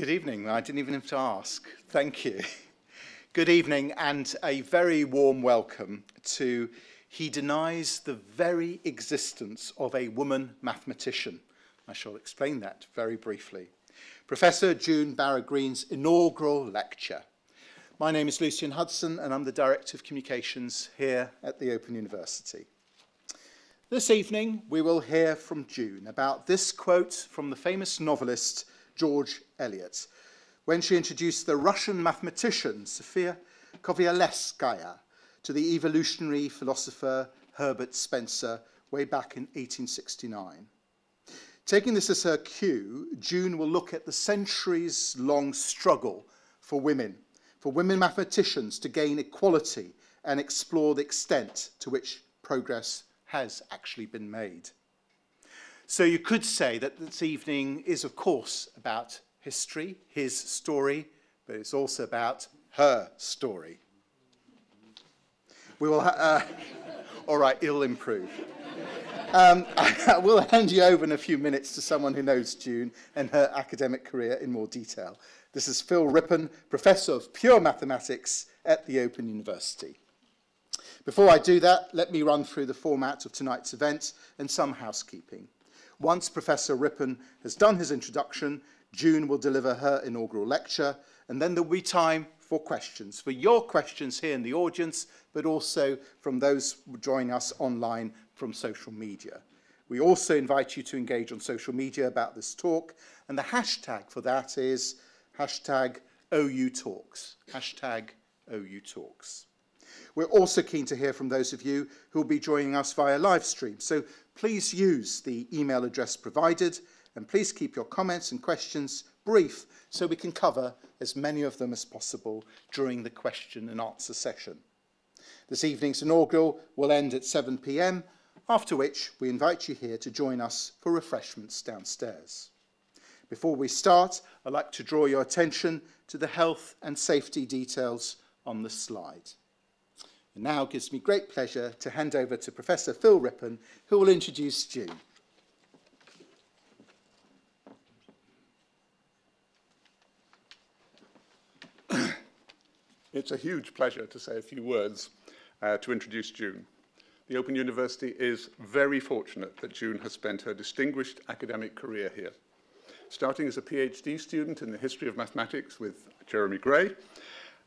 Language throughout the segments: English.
Good evening. I didn't even have to ask. Thank you. Good evening and a very warm welcome to He Denies the Very Existence of a Woman Mathematician. I shall explain that very briefly. Professor June Barrow-Green's inaugural lecture. My name is Lucian Hudson and I'm the Director of Communications here at the Open University. This evening we will hear from June about this quote from the famous novelist George Eliot, when she introduced the Russian mathematician Sofia Kovalevskaya to the evolutionary philosopher Herbert Spencer way back in 1869. Taking this as her cue, June will look at the centuries-long struggle for women, for women mathematicians to gain equality and explore the extent to which progress has actually been made. So you could say that this evening is, of course, about history, his story, but it's also about her story. We will, uh, all right, it'll improve. Um, I will hand you over in a few minutes to someone who knows June and her academic career in more detail. This is Phil Rippon, Professor of Pure Mathematics at the Open University. Before I do that, let me run through the format of tonight's event and some housekeeping. Once Professor Rippon has done his introduction, June will deliver her inaugural lecture, and then there will be time for questions, for your questions here in the audience, but also from those joining us online from social media. We also invite you to engage on social media about this talk, and the hashtag for that is hashtag OU Talks, hashtag OU Talks. We're also keen to hear from those of you who will be joining us via live stream. So please use the email address provided and please keep your comments and questions brief so we can cover as many of them as possible during the question and answer session. This evening's inaugural will end at 7pm, after which we invite you here to join us for refreshments downstairs. Before we start, I'd like to draw your attention to the health and safety details on the slide. It now gives me great pleasure to hand over to Professor Phil Rippon, who will introduce June. It's a huge pleasure to say a few words uh, to introduce June. The Open University is very fortunate that June has spent her distinguished academic career here. Starting as a PhD student in the history of mathematics with Jeremy Gray,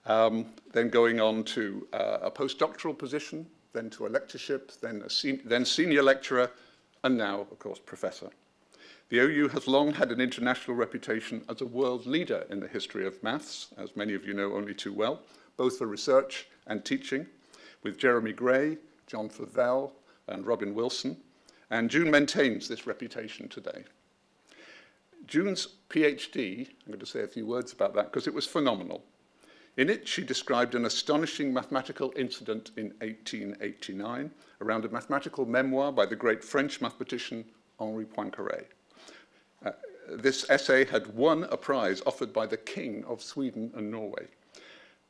um, then going on to uh, a postdoctoral position, then to a lectureship, then, a then senior lecturer, and now, of course, professor. The OU has long had an international reputation as a world leader in the history of maths, as many of you know only too well, both for research and teaching, with Jeremy Gray, John Fauvel, and Robin Wilson, and June maintains this reputation today. June's PhD, I'm going to say a few words about that because it was phenomenal. In it, she described an astonishing mathematical incident in 1889 around a mathematical memoir by the great French mathematician Henri Poincaré. Uh, this essay had won a prize offered by the King of Sweden and Norway.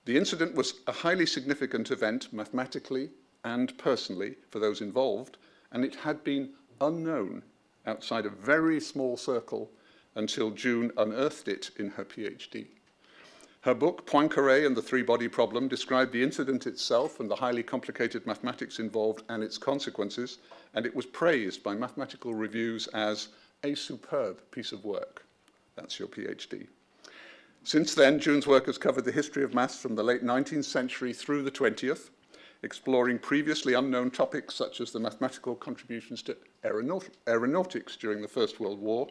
The incident was a highly significant event mathematically and personally for those involved, and it had been unknown outside a very small circle until June unearthed it in her PhD. Her book, Poincaré and the Three-Body Problem, described the incident itself and the highly complicated mathematics involved and its consequences, and it was praised by mathematical reviews as a superb piece of work. That's your PhD. Since then, June's work has covered the history of maths from the late 19th century through the 20th, exploring previously unknown topics such as the mathematical contributions to aeronaut aeronautics during the First World War,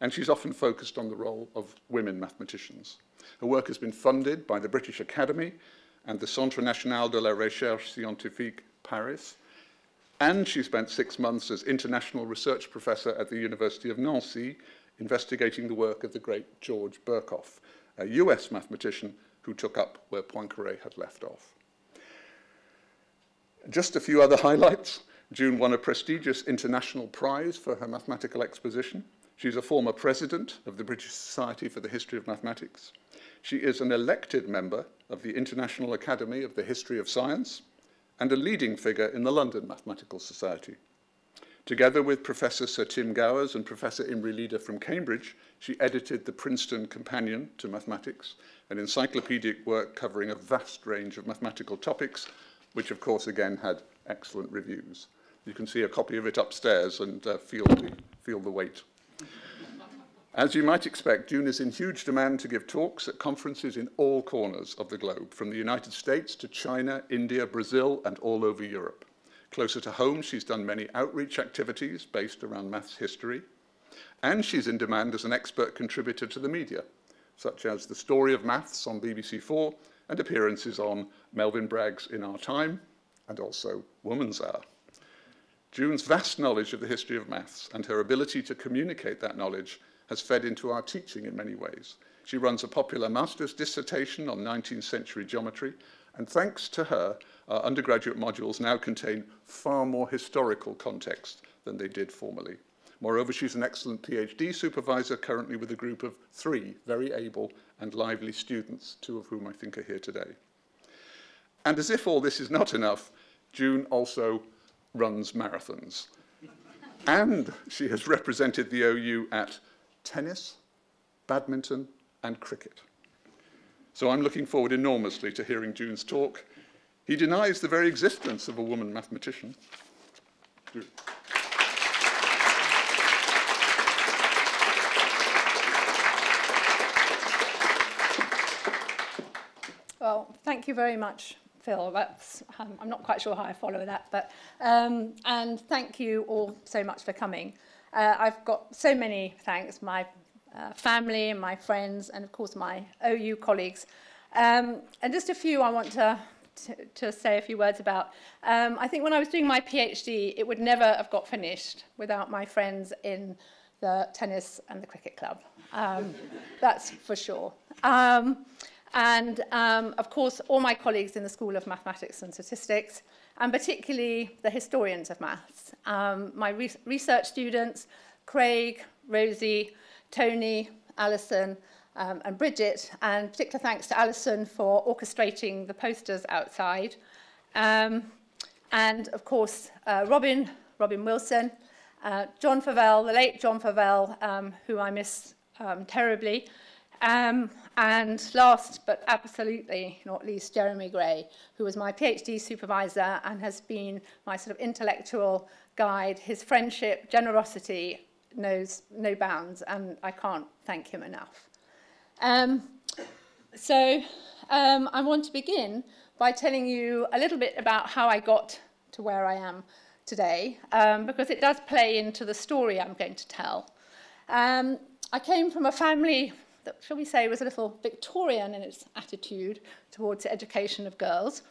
and she's often focused on the role of women mathematicians. Her work has been funded by the British Academy and the Centre National de la Recherche Scientifique, Paris, and she spent six months as international research professor at the University of Nancy, investigating the work of the great George Birkhoff, a US mathematician who took up where Poincaré had left off. Just a few other highlights. June won a prestigious international prize for her mathematical exposition. She's a former president of the British Society for the History of Mathematics. She is an elected member of the International Academy of the History of Science and a leading figure in the London Mathematical Society. Together with Professor Sir Tim Gowers and Professor Imre Leader from Cambridge, she edited the Princeton Companion to Mathematics, an encyclopedic work covering a vast range of mathematical topics, which of course again had excellent reviews. You can see a copy of it upstairs and uh, feel, the, feel the weight. As you might expect, June is in huge demand to give talks at conferences in all corners of the globe, from the United States to China, India, Brazil, and all over Europe. Closer to home, she's done many outreach activities based around maths history, and she's in demand as an expert contributor to the media, such as The Story of Maths on BBC4 and appearances on Melvyn Bragg's In Our Time and also Woman's Hour. June's vast knowledge of the history of maths and her ability to communicate that knowledge has fed into our teaching in many ways. She runs a popular master's dissertation on 19th century geometry, and thanks to her, our undergraduate modules now contain far more historical context than they did formerly. Moreover, she's an excellent PhD supervisor currently with a group of three very able and lively students, two of whom I think are here today. And as if all this is not enough, June also runs marathons. and she has represented the OU at tennis, badminton, and cricket. So I'm looking forward enormously to hearing June's talk. He denies the very existence of a woman mathematician. Well, thank you very much, Phil. That's, um, I'm not quite sure how I follow that, but um, and thank you all so much for coming. Uh, I've got so many thanks, my uh, family my friends, and of course my OU colleagues. Um, and just a few I want to, to, to say a few words about. Um, I think when I was doing my PhD, it would never have got finished without my friends in the tennis and the cricket club. Um, that's for sure. Um, and um, of course, all my colleagues in the School of Mathematics and Statistics, and particularly the historians of maths. Um, my re research students, Craig, Rosie, Tony, Alison, um, and Bridget, and particular thanks to Alison for orchestrating the posters outside. Um, and of course, uh, Robin, Robin Wilson, uh, John Fauvel, the late John Fauvel, um, who I miss um, terribly, um, and last but absolutely not least, Jeremy Gray, who was my PhD supervisor and has been my sort of intellectual guide. His friendship, generosity knows no bounds, and I can't thank him enough. Um, so um, I want to begin by telling you a little bit about how I got to where I am today, um, because it does play into the story I'm going to tell. Um, I came from a family that, shall we say, was a little Victorian in its attitude towards the education of girls.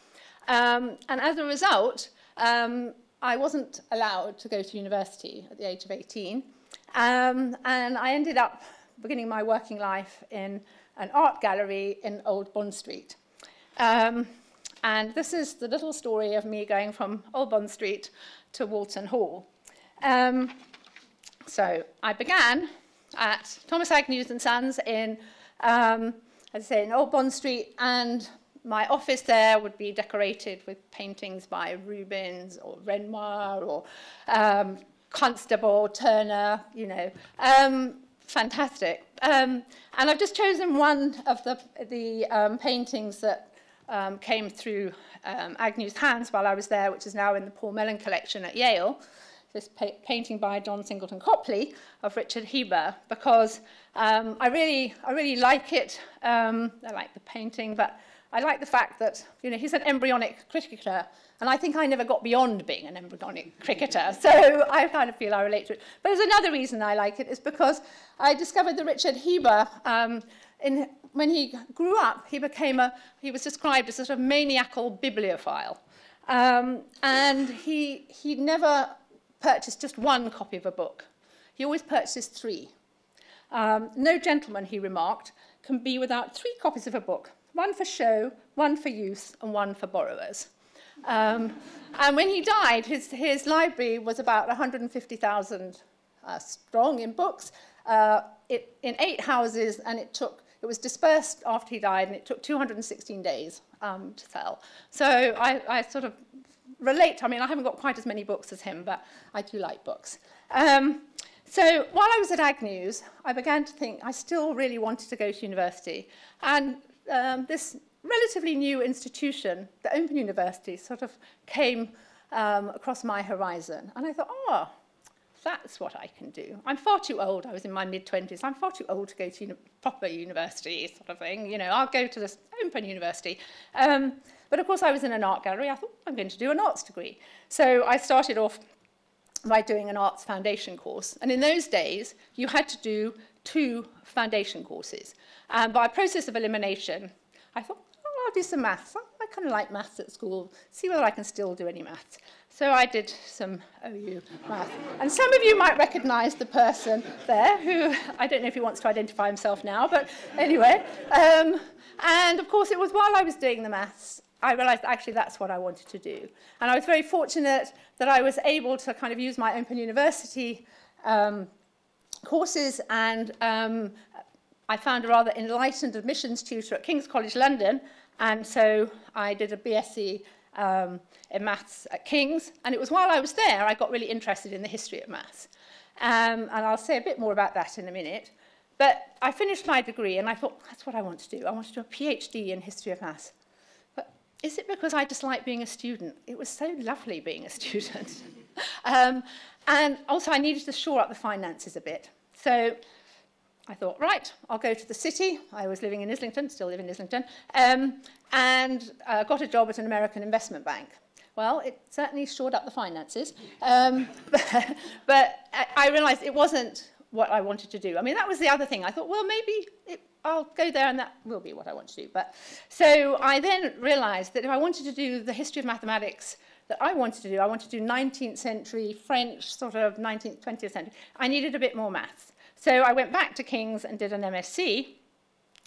Um, and as a result, um, I wasn't allowed to go to university at the age of 18. Um, and I ended up beginning my working life in an art gallery in Old Bond Street. Um, and this is the little story of me going from Old Bond Street to Walton Hall. Um, so I began at Thomas Agnews and Sons in, um, as I say, in Old Bond Street, and my office there would be decorated with paintings by Rubens or Renoir or um, Constable, Turner, you know, um, fantastic. Um, and I've just chosen one of the, the um, paintings that um, came through um, Agnew's hands while I was there, which is now in the Paul Mellon collection at Yale this pa painting by John Singleton Copley of Richard Heber because um, I really I really like it. Um, I like the painting, but I like the fact that you know he's an embryonic cricketer, and I think I never got beyond being an embryonic cricketer. So I kind of feel I relate to it. But there's another reason I like it is because I discovered that Richard Heber. Um, in, when he grew up, he became a, he was described as a sort of maniacal bibliophile. Um, and he, he never purchased just one copy of a book. He always purchased three. Um, no gentleman, he remarked, can be without three copies of a book, one for show, one for use, and one for borrowers. Um, and when he died, his, his library was about 150,000 uh, strong in books uh, it, in eight houses, and it took it was dispersed after he died, and it took 216 days um, to sell. So I, I sort of relate. I mean, I haven't got quite as many books as him, but I do like books. Um, so while I was at Agnews, I began to think I still really wanted to go to university. And um, this relatively new institution, the Open University, sort of came um, across my horizon. And I thought, oh, that's what I can do. I'm far too old. I was in my mid-20s. I'm far too old to go to uni proper university sort of thing. You know, I'll go to this open university. Um, but of course, I was in an art gallery. I thought, I'm going to do an arts degree. So I started off by doing an arts foundation course. And in those days, you had to do two foundation courses. And by process of elimination, I thought, oh, I'll do some maths. I kind of like maths at school, see whether I can still do any maths. So I did some OU math. And some of you might recognize the person there who, I don't know if he wants to identify himself now, but anyway. Um, and of course, it was while I was doing the maths I realized actually that's what I wanted to do. And I was very fortunate that I was able to kind of use my Open University um, courses and um, I found a rather enlightened admissions tutor at King's College London and so I did a BSc um, in maths at King's and it was while I was there I got really interested in the history of maths. Um, and I'll say a bit more about that in a minute. But I finished my degree and I thought, that's what I want to do. I want to do a PhD in history of maths. Is it because I dislike being a student? It was so lovely being a student. um, and also I needed to shore up the finances a bit. So I thought, right, I'll go to the city. I was living in Islington, still live in Islington, um, and uh, got a job at an American investment bank. Well, it certainly shored up the finances, um, but, but I realized it wasn't what I wanted to do. I mean, that was the other thing. I thought, well, maybe it I'll go there and that will be what I want to do. But so I then realized that if I wanted to do the history of mathematics that I wanted to do, I wanted to do 19th century French, sort of 19th, 20th century, I needed a bit more maths. So I went back to King's and did an MSc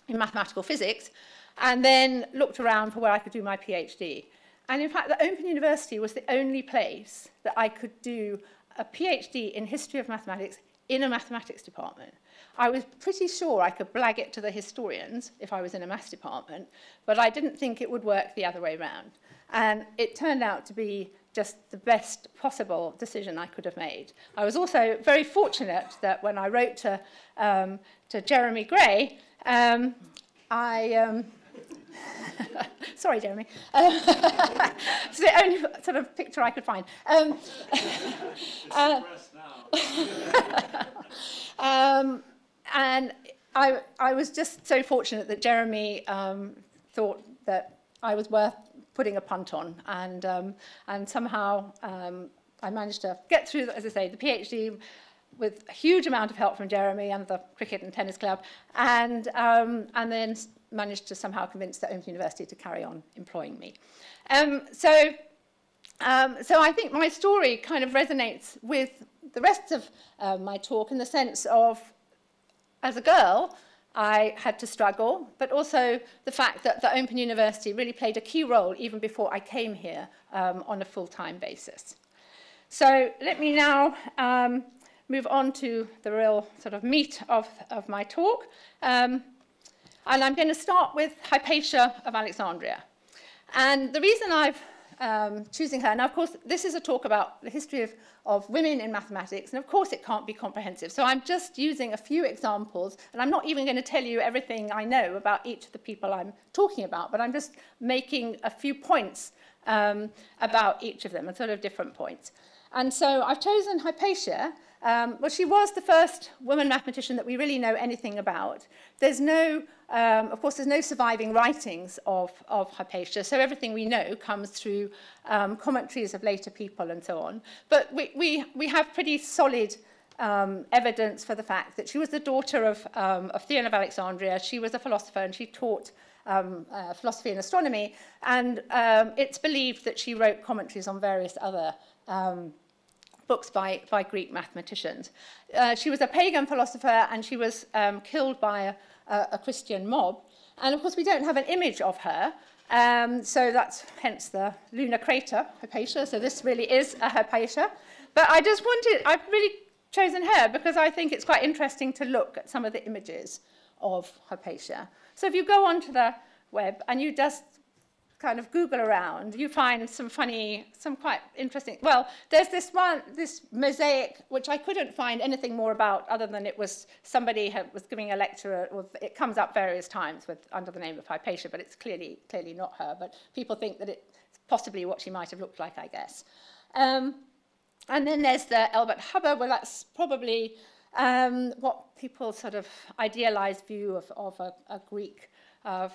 in mathematical physics and then looked around for where I could do my PhD. And in fact, the Open University was the only place that I could do a PhD in history of mathematics in a mathematics department. I was pretty sure I could blag it to the historians if I was in a maths department, but I didn't think it would work the other way around. And it turned out to be just the best possible decision I could have made. I was also very fortunate that when I wrote to, um, to Jeremy Gray, um, I... Um, Sorry, Jeremy. Um, it's the only sort of picture I could find. Um, uh, um, and I, I was just so fortunate that Jeremy um, thought that I was worth putting a punt on. And, um, and somehow um, I managed to get through, as I say, the PhD with a huge amount of help from Jeremy and the cricket and tennis club, and, um, and then managed to somehow convince the Open University to carry on employing me. Um, so, um, so I think my story kind of resonates with the rest of uh, my talk in the sense of as a girl, I had to struggle, but also the fact that the Open University really played a key role even before I came here um, on a full-time basis. So let me now um, move on to the real sort of meat of, of my talk. Um, and I'm going to start with Hypatia of Alexandria. And the reason I've um, choosing her. Now, of course, this is a talk about the history of, of women in mathematics, and of course it can't be comprehensive. So I'm just using a few examples, and I'm not even going to tell you everything I know about each of the people I'm talking about, but I'm just making a few points um, about each of them, and sort of different points. And so I've chosen Hypatia. Um, well, she was the first woman mathematician that we really know anything about. There's no Um, of course, there's no surviving writings of, of Hypatia, so everything we know comes through um, commentaries of later people and so on. But we, we, we have pretty solid um, evidence for the fact that she was the daughter of, um, of Theon of Alexandria. She was a philosopher and she taught um, uh, philosophy and astronomy. And um, it's believed that she wrote commentaries on various other um, books by, by Greek mathematicians. Uh, she was a pagan philosopher and she was um, killed by a, a, Christian mob. And of course, we don't have an image of her. Um, so that's hence the lunar crater, Hypatia. So this really is a Hypatia. But I just wanted, I've really chosen her because I think it's quite interesting to look at some of the images of Hypatia. So if you go onto the web and you just kind of Google around, you find some funny, some quite interesting. Well, there's this one, this mosaic, which I couldn't find anything more about other than it was somebody had, was giving a lecture, or it comes up various times with under the name of Hypatia, but it's clearly clearly not her. But people think that it's possibly what she might have looked like, I guess. Um, and then there's the Elbert Hubbard. Well, that's probably um, what people sort of idealized view of, of a, a Greek of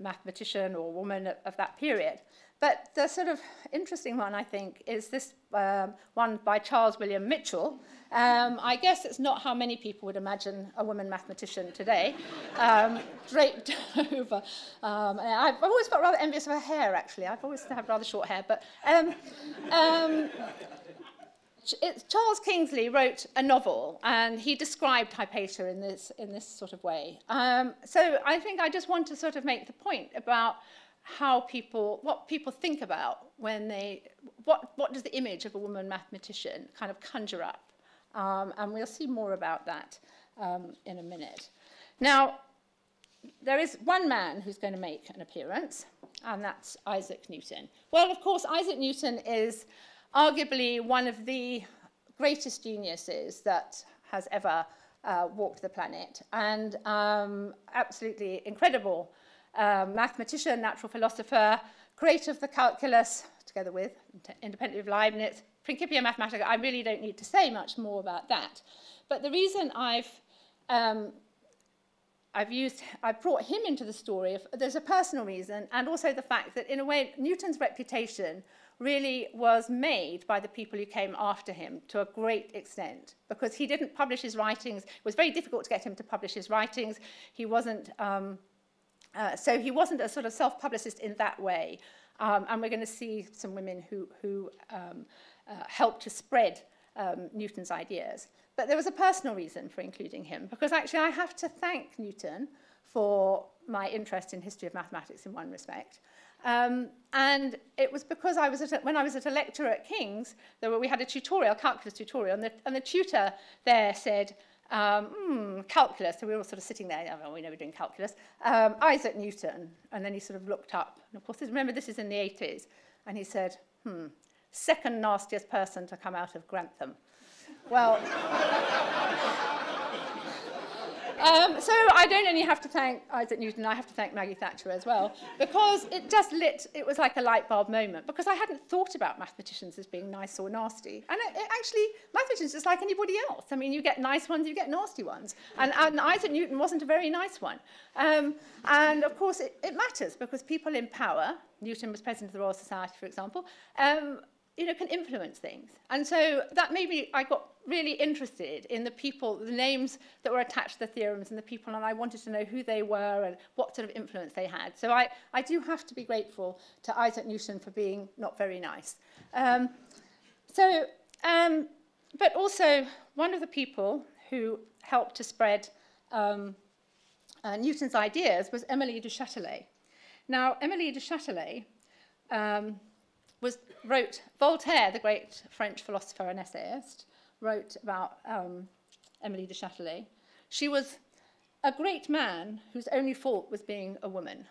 mathematician or woman of, of that period. But the sort of interesting one, I think, is this um, one by Charles William Mitchell. Um, I guess it's not how many people would imagine a woman mathematician today, um, draped over. Um, I've always felt rather envious of her hair, actually. I've always had rather short hair. But um, um, Charles Kingsley wrote a novel and he described Hypatia in this, in this sort of way. Um, so I think I just want to sort of make the point about how people, what people think about when they, what, what does the image of a woman mathematician kind of conjure up? Um, and we'll see more about that um, in a minute. Now, there is one man who's going to make an appearance, and that's Isaac Newton. Well, of course, Isaac Newton is arguably one of the greatest geniuses that has ever uh, walked the planet and um, absolutely incredible um, mathematician, natural philosopher, creator of the calculus, together with, independently of Leibniz, Principia Mathematica. I really don't need to say much more about that. But the reason I've um, I've used, I brought him into the story. There's a personal reason, and also the fact that, in a way, Newton's reputation really was made by the people who came after him to a great extent because he didn't publish his writings. It was very difficult to get him to publish his writings. He wasn't, um, uh, so he wasn't a sort of self-publicist in that way. Um, and we're going to see some women who, who um, uh, helped to spread um, Newton's ideas. But there was a personal reason for including him because actually I have to thank Newton for my interest in history of mathematics in one respect. Um, and it was because I was a, when I was at a lecture at King's, there were, we had a tutorial, calculus tutorial, and the, and the tutor there said, um, hmm, calculus. So we were all sort of sitting there, oh, we know we're doing calculus. Um, Isaac Newton. And then he sort of looked up. And of course, remember, this is in the 80s. And he said, hmm, second nastiest person to come out of Grantham. Well, Um, so I don't only have to thank Isaac Newton, I have to thank Maggie Thatcher as well, because it just lit, it was like a light bulb moment, because I hadn't thought about mathematicians as being nice or nasty. And it, it actually, mathematicians just like anybody else. I mean, you get nice ones, you get nasty ones. And, and Isaac Newton wasn't a very nice one. Um, and of course, it, it matters because people in power, Newton was president of the Royal Society, for example, um, you know, can influence things. And so that made me, I got really interested in the people, the names that were attached to the theorems and the people, and I wanted to know who they were and what sort of influence they had. So I, I do have to be grateful to Isaac Newton for being not very nice. Um, so, um, but also one of the people who helped to spread um, uh, Newton's ideas was Emily du Châtelet. Now, Emily du Châtelet um, was, wrote Voltaire, the great French philosopher and essayist, wrote about um, Emily de Châtelet. She was a great man whose only fault was being a woman.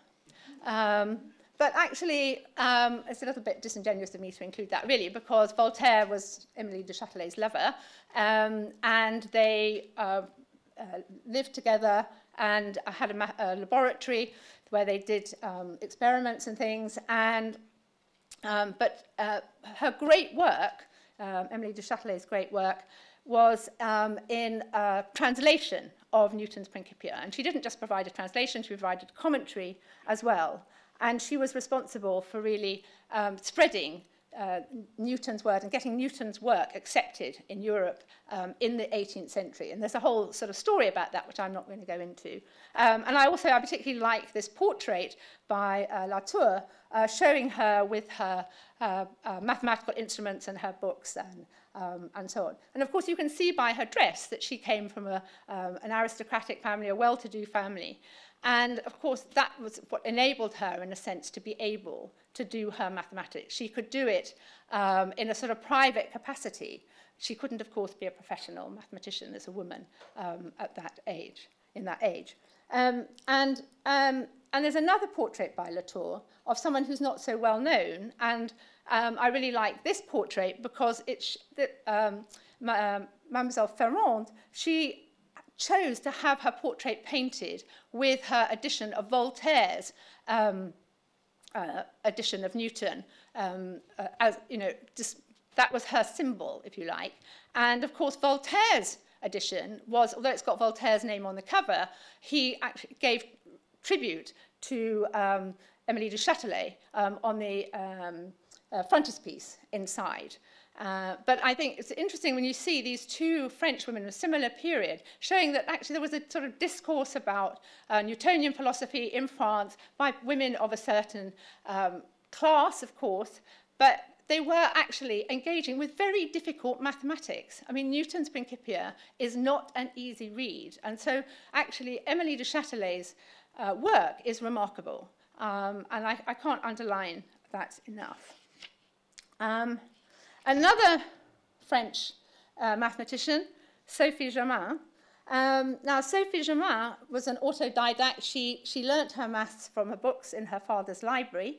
Um, but actually, um, it's a little bit disingenuous of me to include that, really, because Voltaire was Emily de Châtelet's lover, um, and they uh, uh, lived together and had a, a laboratory where they did um, experiments and things, and Um, but uh, her great work, um, Emily de Châtelet's great work, was um, in a translation of Newton's Principia. And she didn't just provide a translation, she provided commentary as well. And she was responsible for really um, spreading uh, Newton's word and getting Newton's work accepted in Europe um, in the 18th century. And there's a whole sort of story about that, which I'm not going to go into. Um, and I also, I particularly like this portrait by uh, Latour, uh, showing her with her uh, uh, mathematical instruments and her books and, um, and so on. And of course, you can see by her dress that she came from a, um, an aristocratic family, a well-to-do family. And of course, that was what enabled her, in a sense, to be able to do her mathematics. She could do it um, in a sort of private capacity. She couldn't, of course, be a professional mathematician as a woman um, at that age, in that age. Um, and um, and there's another portrait by Latour of someone who's not so well known, and um, I really like this portrait because it's um, um, Mademoiselle Ferrand, she chose to have her portrait painted with her edition of Voltaire's um, uh, edition of Newton. Um, uh, as, you know, just, that was her symbol, if you like. And of course, Voltaire's edition was, although it's got Voltaire's name on the cover, he actually gave tribute to um, Emily du Châtelet um, on the um, uh, frontispiece inside. Uh, but I think it's interesting when you see these two French women of a similar period showing that actually there was a sort of discourse about uh, Newtonian philosophy in France by women of a certain um, class, of course, but they were actually engaging with very difficult mathematics. I mean, Newton's Principia is not an easy read. And so actually, Emily de Châtelet's uh, work is remarkable. Um, and I, I can't underline that enough. Um, another French uh, mathematician, Sophie Germain, um, now, Sophie Germain was an autodidact. She, she learnt her maths from her books in her father's library.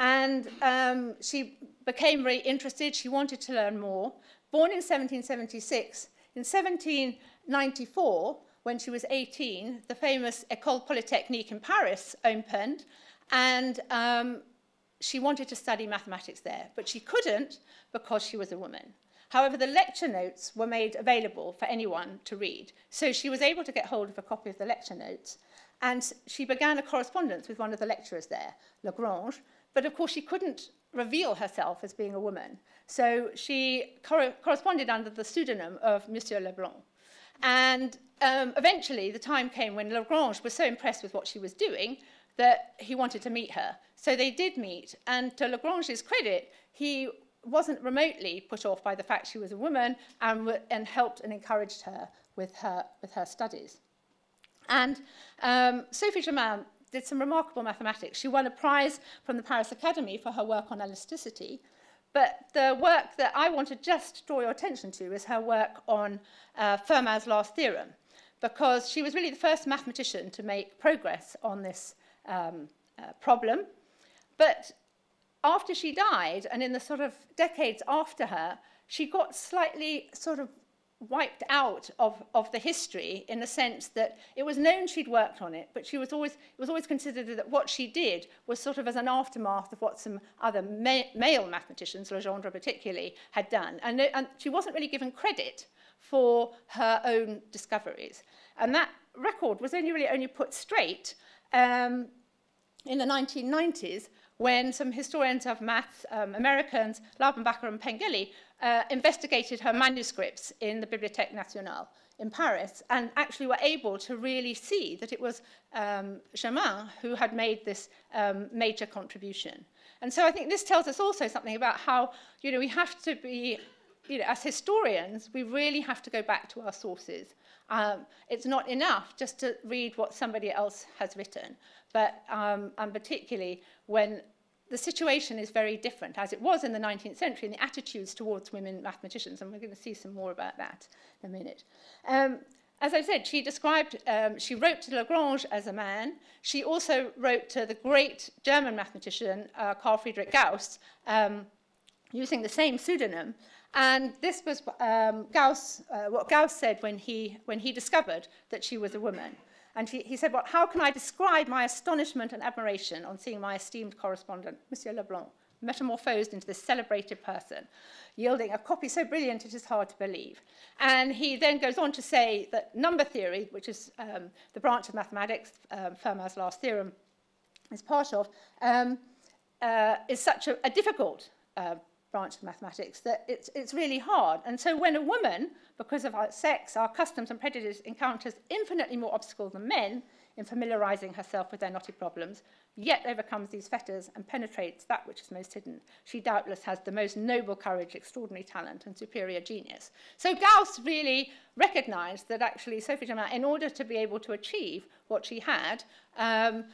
And um, she became very interested. She wanted to learn more. Born in 1776, in 1794, when she was 18, the famous École Polytechnique in Paris opened, and um, she wanted to study mathematics there, but she couldn't because she was a woman. However, the lecture notes were made available for anyone to read, so she was able to get hold of a copy of the lecture notes, and she began a correspondence with one of the lecturers there, Lagrange, but of course she couldn't reveal herself as being a woman. So she cor corresponded under the pseudonym of Monsieur Leblanc. And um, eventually the time came when Lagrange was so impressed with what she was doing that he wanted to meet her. So they did meet, and to Lagrange's credit, he wasn't remotely put off by the fact she was a woman and, and helped and encouraged her with her, with her studies. And um, Sophie Germain did some remarkable mathematics. She won a prize from the Paris Academy for her work on elasticity. But the work that I want to just draw your attention to is her work on uh, Fermat's last theorem, because she was really the first mathematician to make progress on this um, uh, problem. But after she died, and in the sort of decades after her, she got slightly sort of wiped out of, of the history in the sense that it was known she'd worked on it, but she was always, it was always considered that what she did was sort of as an aftermath of what some other ma male mathematicians, Legendre particularly, had done. And, and she wasn't really given credit for her own discoveries. And that record was only really only put straight um, in the 1990s when some historians of maths, um, Americans, Laubenbacher and Pengelley, uh, investigated her manuscripts in the Bibliothèque Nationale in Paris and actually were able to really see that it was um, Germain who had made this um, major contribution. And so I think this tells us also something about how, you know, we have to be, you know, as historians, we really have to go back to our sources. Um, it's not enough just to read what somebody else has written, but um, and particularly when the situation is very different, as it was in the 19th century, and the attitudes towards women mathematicians, and we're going to see some more about that in a minute. Um, as I said, she described, um, she wrote to Lagrange as a man. She also wrote to the great German mathematician, uh, Carl Friedrich Gauss, um, using the same pseudonym. And this was um, Gauss, uh, what Gauss said when he, when he discovered that she was a woman. And he, he said, well, how can I describe my astonishment and admiration on seeing my esteemed correspondent, Monsieur Leblanc, metamorphosed into this celebrated person, yielding a copy so brilliant it is hard to believe. And he then goes on to say that number theory, which is um, the branch of mathematics um, Fermat's last theorem is part of, um, uh, is such a, a difficult uh, branch of mathematics that it's, it's really hard. And so when a woman, because of our sex, our customs and prejudice, encounters infinitely more obstacles than men in familiarizing herself with their knotty problems, yet overcomes these fetters and penetrates that which is most hidden, she doubtless has the most noble courage, extraordinary talent, and superior genius. So Gauss really recognized that actually Sophie Germain, in order to be able to achieve what she had, um,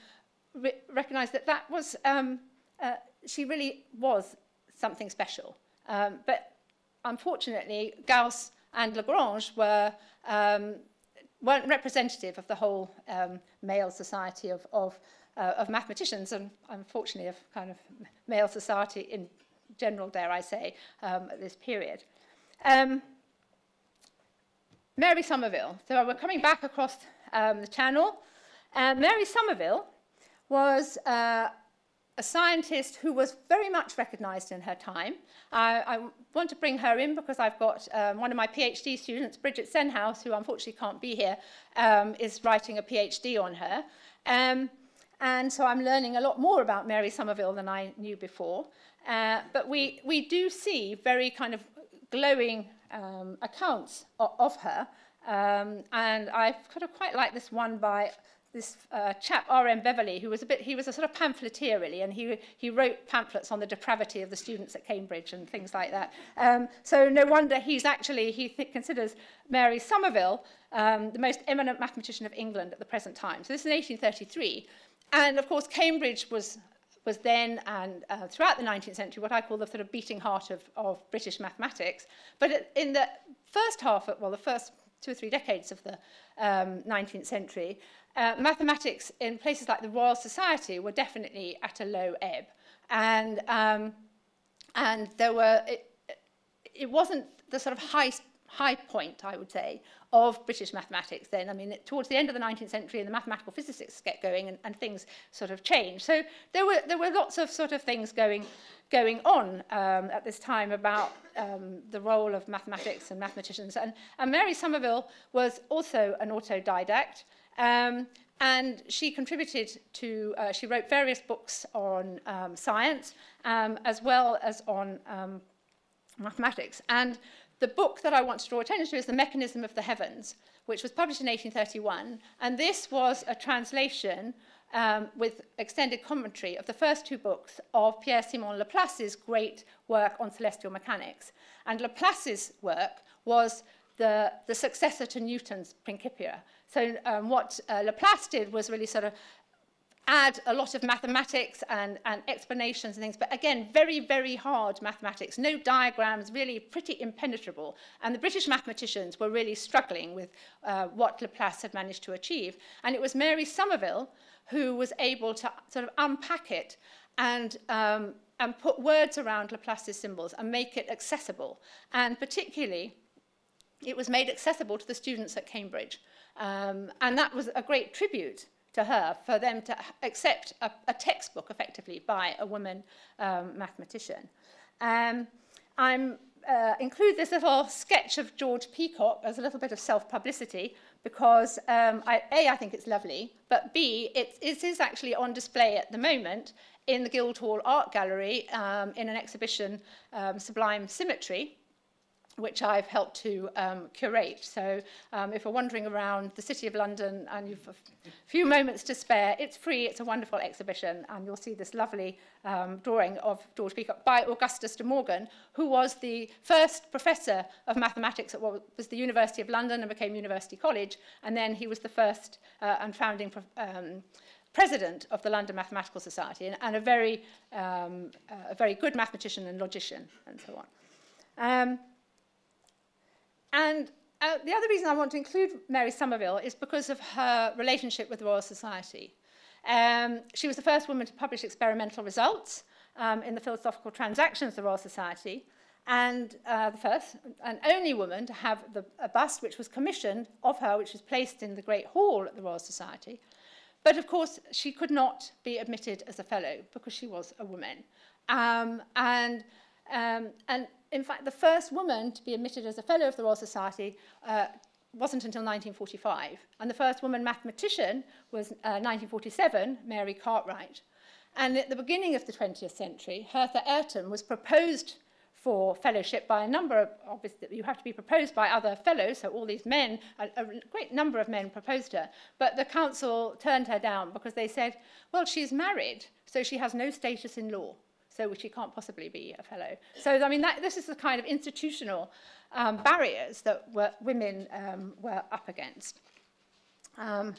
re recognized that that was, um, uh, she really was something special. Um, but unfortunately, Gauss and Lagrange were, um, weren't representative of the whole um, male society of, of uh, of mathematicians and unfortunately of kind of male society in general, dare I say, um, at this period. Um, Mary Somerville. So we're coming back across um, the channel. Uh, Mary Somerville was uh, a scientist who was very much recognized in her time. I, I want to bring her in because I've got um, one of my PhD students, Bridget Stenhouse, who unfortunately can't be here, um, is writing a PhD on her. Um, and so I'm learning a lot more about Mary Somerville than I knew before. Uh, but we, we do see very kind of glowing um, accounts of, of her. Um, and I kind of quite like this one by this uh, chap R.M. Beverley, who was a bit, he was a sort of pamphleteer really, and he, he wrote pamphlets on the depravity of the students at Cambridge and things like that. Um, so no wonder he's actually, he considers Mary Somerville um, the most eminent mathematician of England at the present time. So this is 1833. And of course, Cambridge was was then and uh, throughout the 19th century what I call the sort of beating heart of, of British mathematics. But in the first half, of, well, the first two or three decades of the um, 19th century, uh, mathematics in places like the Royal Society were definitely at a low ebb. And, um, and there were, it, it wasn't the sort of high, high point, I would say, of British mathematics then. I mean, towards the end of the 19th century, and the mathematical physicists get going and, and things sort of change. So there were, there were lots of sort of things going, going on um, at this time about um, the role of mathematics and mathematicians. And, and Mary Somerville was also an autodidact. Um, and she contributed to, uh, she wrote various books on um, science um, as well as on um, mathematics. And the book that I want to draw attention to is The Mechanism of the Heavens, which was published in 1831. And this was a translation um, with extended commentary of the first two books of Pierre-Simon Laplace's great work on celestial mechanics. And Laplace's work was the, the successor to Newton's Principia. So um, what uh, Laplace did was really sort of add a lot of mathematics and, and explanations and things, but again, very, very hard mathematics, no diagrams, really pretty impenetrable. And the British mathematicians were really struggling with uh, what Laplace had managed to achieve. And it was Mary Somerville who was able to sort of unpack it and um, and put words around Laplace's symbols and make it accessible. And particularly, it was made accessible to the students at Cambridge. Um, and that was a great tribute to her for them to accept a, a textbook effectively by a woman um, mathematician. Um, I'm uh, include this little sketch of George Peacock as a little bit of self-publicity because um, I, A, I think it's lovely, but B, it, it is actually on display at the moment in the Guildhall Art Gallery um, in an exhibition, um, Sublime Symmetry, which I've helped to um, curate. So um, if you're wandering around the City of London and you've a few moments to spare, it's free, it's a wonderful exhibition, and you'll see this lovely um, drawing of George Peacock by Augustus de Morgan, who was the first professor of mathematics at what was the University of London and became University College, and then he was the first uh, and founding um, president of the London Mathematical Society, and, and a, very, um, uh, a very good mathematician and logician, and so on. Um, And uh, the other reason I want to include Mary Somerville is because of her relationship with the Royal Society. Um, she was the first woman to publish experimental results um, in the Philosophical Transactions of the Royal Society, and uh, the first and only woman to have the, a bust which was commissioned of her, which was placed in the Great Hall at the Royal Society. But of course, she could not be admitted as a fellow because she was a woman. Um, and, um, and in fact, the first woman to be admitted as a fellow of the Royal Society uh, wasn't until 1945. And the first woman mathematician was uh, 1947, Mary Cartwright. And at the beginning of the 20th century, Hertha Ayrton was proposed for fellowship by a number of, obviously you have to be proposed by other fellows, so all these men, a, a great number of men proposed her, but the council turned her down because they said, well, she's married, so she has no status in law so she can't possibly be a fellow. So, I mean, that, this is the kind of institutional um, barriers that were, women um, were up against. Um,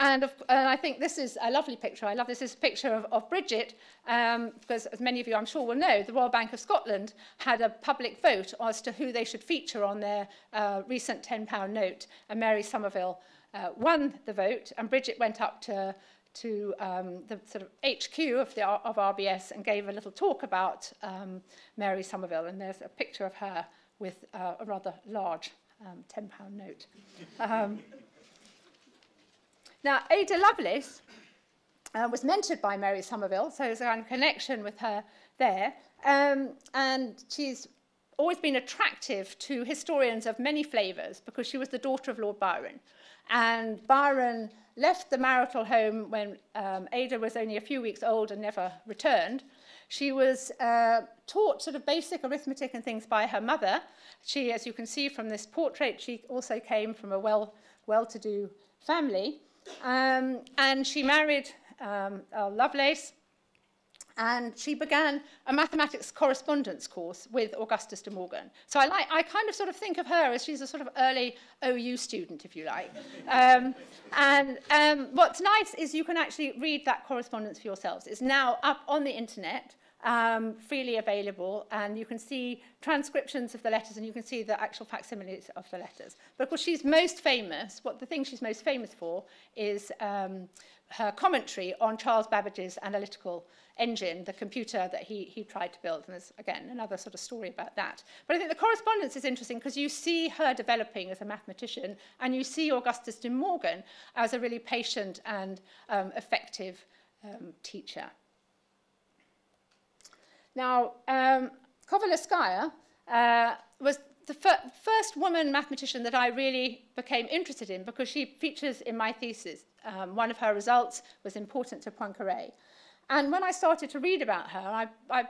and, of, and I think this is a lovely picture. I love this. This is a picture of, of Bridget, um, because as many of you I'm sure will know, the Royal Bank of Scotland had a public vote as to who they should feature on their uh, recent £10 note, and Mary Somerville uh, won the vote, and Bridget went up to to um, the sort of HQ of, the, of RBS and gave a little talk about um, Mary Somerville. And there's a picture of her with uh, a rather large um, £10 note. Um, now, Ada Lovelace uh, was mentored by Mary Somerville, so there's a connection with her there. Um, and she's always been attractive to historians of many flavours because she was the daughter of Lord Byron. And Byron left the marital home when um, Ada was only a few weeks old and never returned. She was uh, taught sort of basic arithmetic and things by her mother. She, as you can see from this portrait, she also came from a well, well-to-do family. Um, and she married um, Lovelace, and she began a mathematics correspondence course with Augustus de Morgan. So I, like, I kind of sort of think of her as she's a sort of early OU student, if you like. Um, and um, what's nice is you can actually read that correspondence for yourselves. It's now up on the internet, um, freely available, and you can see transcriptions of the letters and you can see the actual facsimiles of the letters. But of course, she's most famous, what the thing she's most famous for is um, her commentary on Charles Babbage's analytical engine, the computer that he, he tried to build. And there's, again, another sort of story about that. But I think the correspondence is interesting because you see her developing as a mathematician and you see Augustus de Morgan as a really patient and um, effective um, teacher. Now, um, Kovalevskaya uh, was the fir first woman mathematician that I really became interested in because she features in my thesis. Um, one of her results was important to Poincaré. And when I started to read about her, I, I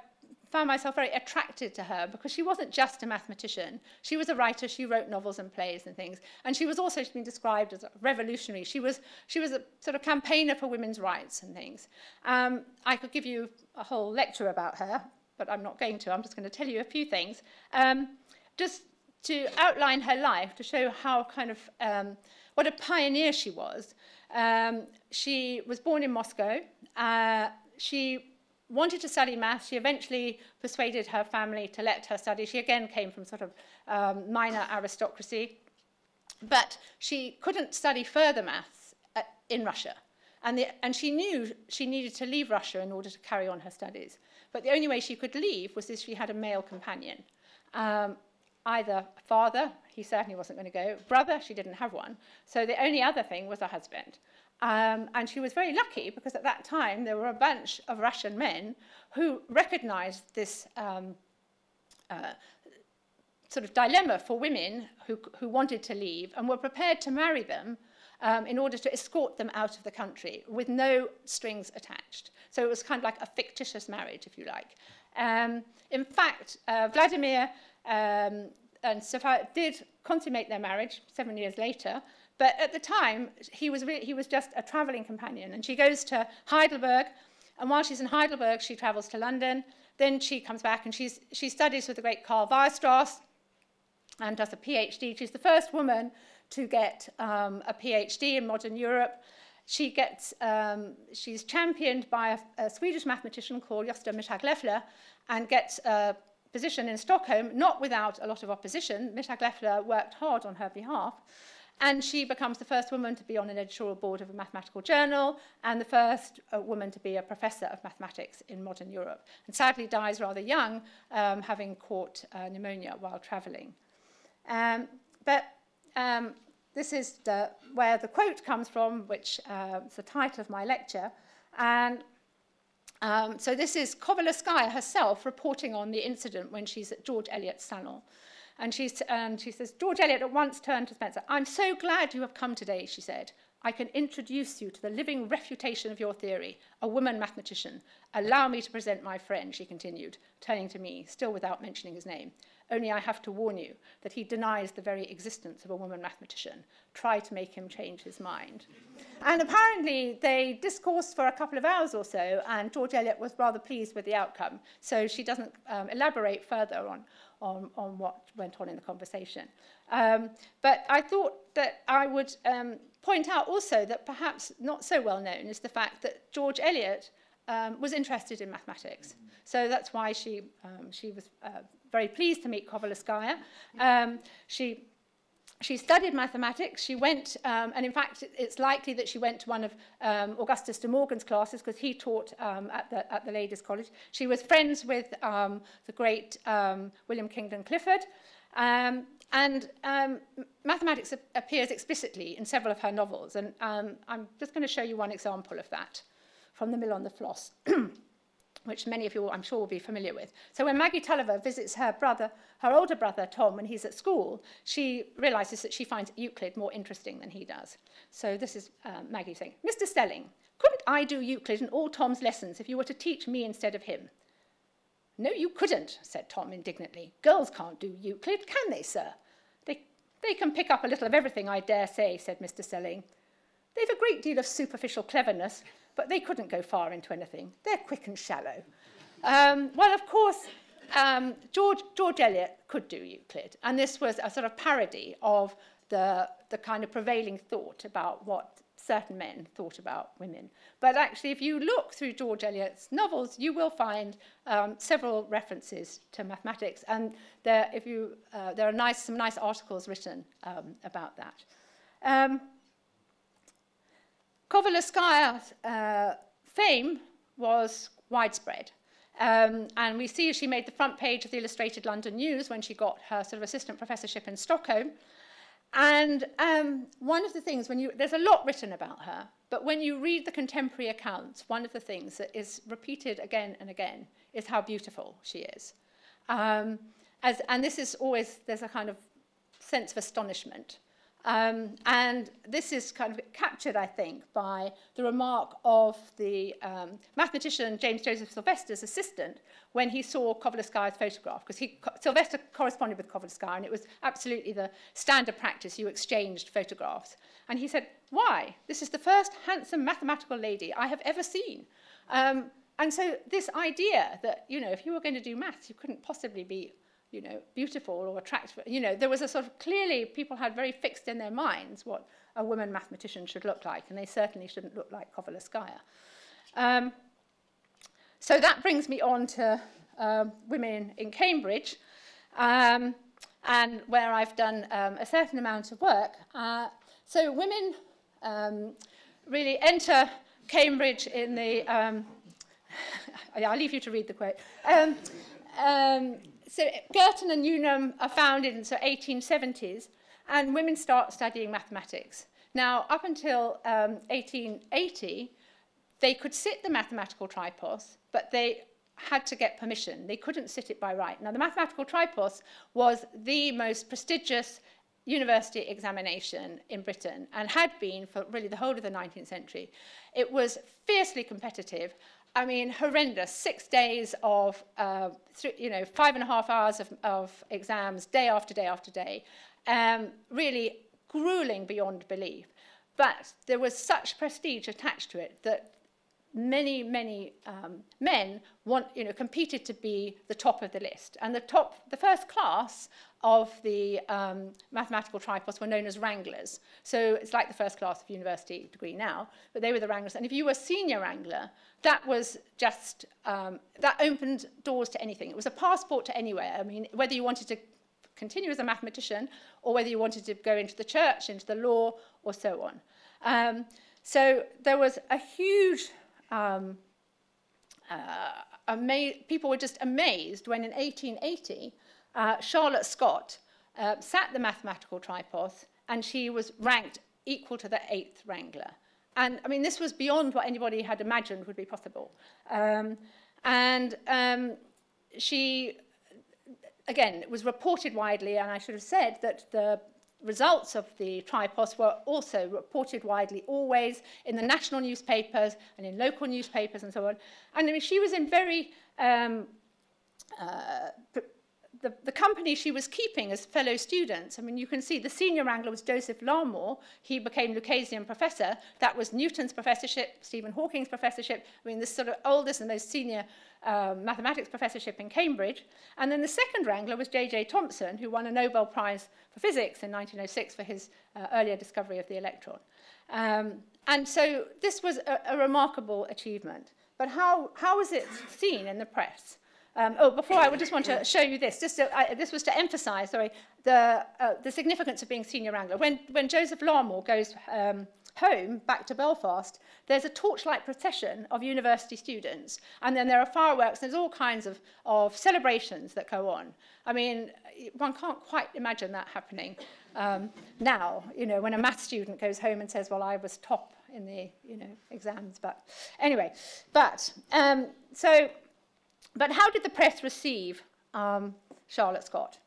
found myself very attracted to her because she wasn't just a mathematician. She was a writer, she wrote novels and plays and things. And she was also been described as a revolutionary. She was, she was a sort of campaigner for women's rights and things. Um, I could give you a whole lecture about her, but I'm not going to. I'm just going to tell you a few things. Um, just to outline her life, to show how kind of, um, what a pioneer she was. Um, she was born in Moscow. Uh, she wanted to study maths. She eventually persuaded her family to let her study. She again came from sort of um, minor aristocracy. But she couldn't study further maths uh, in Russia. And, the, and she knew she needed to leave Russia in order to carry on her studies. But the only way she could leave was if she had a male companion. Um, either father, he certainly wasn't going to go, brother, she didn't have one. So the only other thing was a husband. Um, and she was very lucky because at that time there were a bunch of Russian men who recognized this um, uh, sort of dilemma for women who, who wanted to leave and were prepared to marry them um, in order to escort them out of the country with no strings attached. So it was kind of like a fictitious marriage, if you like. Um, in fact, uh, Vladimir um, and Sophia did consummate their marriage seven years later, but at the time, he was, he was just a traveling companion. And she goes to Heidelberg, and while she's in Heidelberg, she travels to London. Then she comes back and she's, she studies with the great Karl Weierstrass and does a PhD. She's the first woman to get um, a PhD in modern Europe. She gets, um, she's championed by a, a Swedish mathematician called Gösta Mittag-Leffler and gets a position in Stockholm, not without a lot of opposition. Mittag-Leffler worked hard on her behalf. And she becomes the first woman to be on an editorial board of a mathematical journal and the first uh, woman to be a professor of mathematics in modern Europe. And sadly dies rather young, um, having caught uh, pneumonia while traveling. Um, but um, this is the, where the quote comes from, which uh, is the title of my lecture. And um, so this is Kovalevskaya herself reporting on the incident when she's at George Eliot's salon. And, she's, and she says, George Eliot at once turned to Spencer. I'm so glad you have come today, she said. I can introduce you to the living refutation of your theory, a woman mathematician. Allow me to present my friend, she continued, turning to me, still without mentioning his name. Only I have to warn you that he denies the very existence of a woman mathematician. Try to make him change his mind. And apparently they discoursed for a couple of hours or so, and George Eliot was rather pleased with the outcome. So she doesn't um, elaborate further on, on, on what went on in the conversation. Um, but I thought that I would um, point out also that perhaps not so well known is the fact that George Eliot um, was interested in mathematics. Mm -hmm. So that's why she, um, she was uh, very pleased to meet Kovalevskaya. Um, she she studied mathematics. She went, um, and in fact, it's likely that she went to one of um, Augustus de Morgan's classes because he taught um, at, the, at the Ladies' College. She was friends with um, the great um, William Kingdon Clifford. Um, and um, mathematics appears explicitly in several of her novels. And um, I'm just going to show you one example of that from The Mill on the Floss. which many of you, I'm sure, will be familiar with. So when Maggie Tulliver visits her brother, her older brother, Tom, when he's at school, she realizes that she finds Euclid more interesting than he does. So this is uh, Maggie saying, Mr. Stelling, couldn't I do Euclid and all Tom's lessons if you were to teach me instead of him? No, you couldn't, said Tom indignantly. Girls can't do Euclid, can they, sir? They, they can pick up a little of everything, I dare say, said Mr. Stelling. They've a great deal of superficial cleverness, but they couldn't go far into anything. They're quick and shallow. Um, well, of course, um, George, George Eliot could do Euclid, and this was a sort of parody of the, the kind of prevailing thought about what certain men thought about women. But actually, if you look through George Eliot's novels, you will find um, several references to mathematics, and there, if you, uh, there are nice, some nice articles written um, about that. Um, Kovalevskaya's uh, fame was widespread. Um, and we see she made the front page of the Illustrated London News when she got her sort of assistant professorship in Stockholm. And um, one of the things, when you, there's a lot written about her, but when you read the contemporary accounts, one of the things that is repeated again and again is how beautiful she is. Um, as, and this is always, there's a kind of sense of astonishment Um, and this is kind of captured, I think, by the remark of the um, mathematician James Joseph Sylvester's assistant when he saw Kovalevskaya's photograph, because Sylvester corresponded with Kovalevskaya, and it was absolutely the standard practice, you exchanged photographs. And he said, why? This is the first handsome mathematical lady I have ever seen. Um, and so this idea that, you know, if you were going to do maths, you couldn't possibly be you know, beautiful or attractive. You know, there was a sort of clearly people had very fixed in their minds what a woman mathematician should look like, and they certainly shouldn't look like Kovalevskaya. Um, so that brings me on to um, women in Cambridge, um, and where I've done um, a certain amount of work. Uh, so women um, really enter Cambridge in the, I'll leave you to read the quote. Um, so Girton and Newnham are founded in the so 1870s, and women start studying mathematics. Now, up until um, 1880, they could sit the mathematical tripos, but they had to get permission. They couldn't sit it by right. Now, the mathematical tripos was the most prestigious university examination in Britain and had been for really the whole of the 19th century. It was fiercely competitive I mean, horrendous. Six days of, uh, you know, five and a half hours of, of exams, day after day after day. Um, really grueling beyond belief. But there was such prestige attached to it that many, many um, men want, you know, competed to be the top of the list. And the top, the first class of the um, mathematical tripos were known as wranglers. So it's like the first class of university degree now, but they were the wranglers. And if you were senior wrangler, that was just, um, that opened doors to anything. It was a passport to anywhere. I mean, whether you wanted to continue as a mathematician or whether you wanted to go into the church, into the law, or so on. Um, so there was a huge um, uh, people were just amazed when in 1880 uh, Charlotte Scott uh, sat the mathematical tripos and she was ranked equal to the eighth wrangler. And I mean, this was beyond what anybody had imagined would be possible. Um, and um, she, again, was reported widely, and I should have said that the results of the tripos were also reported widely always in the national newspapers and in local newspapers and so on. And I mean, she was in very um, uh, the, the company she was keeping as fellow students, I mean, you can see the senior wrangler was Joseph Larmor. He became Lucasian professor. That was Newton's professorship, Stephen Hawking's professorship. I mean, this sort of oldest and most senior um, mathematics professorship in Cambridge. And then the second wrangler was J.J. Thomson, who won a Nobel Prize for Physics in 1906 for his uh, earlier discovery of the electron. Um, and so this was a, a remarkable achievement. But how, how was it seen in the press? Um, oh, before I just want to show you this. Just I, this was to emphasise, sorry, the, uh, the significance of being senior wrangler. When, when Joseph Larmor goes um, home, back to Belfast, there's a torchlight procession of university students. And then there are fireworks, there's all kinds of, of celebrations that go on. I mean, one can't quite imagine that happening um, now, you know, when a math student goes home and says, well, I was top in the, you know, exams. But anyway, but, um, so, but how did the press receive um, Charlotte Scott?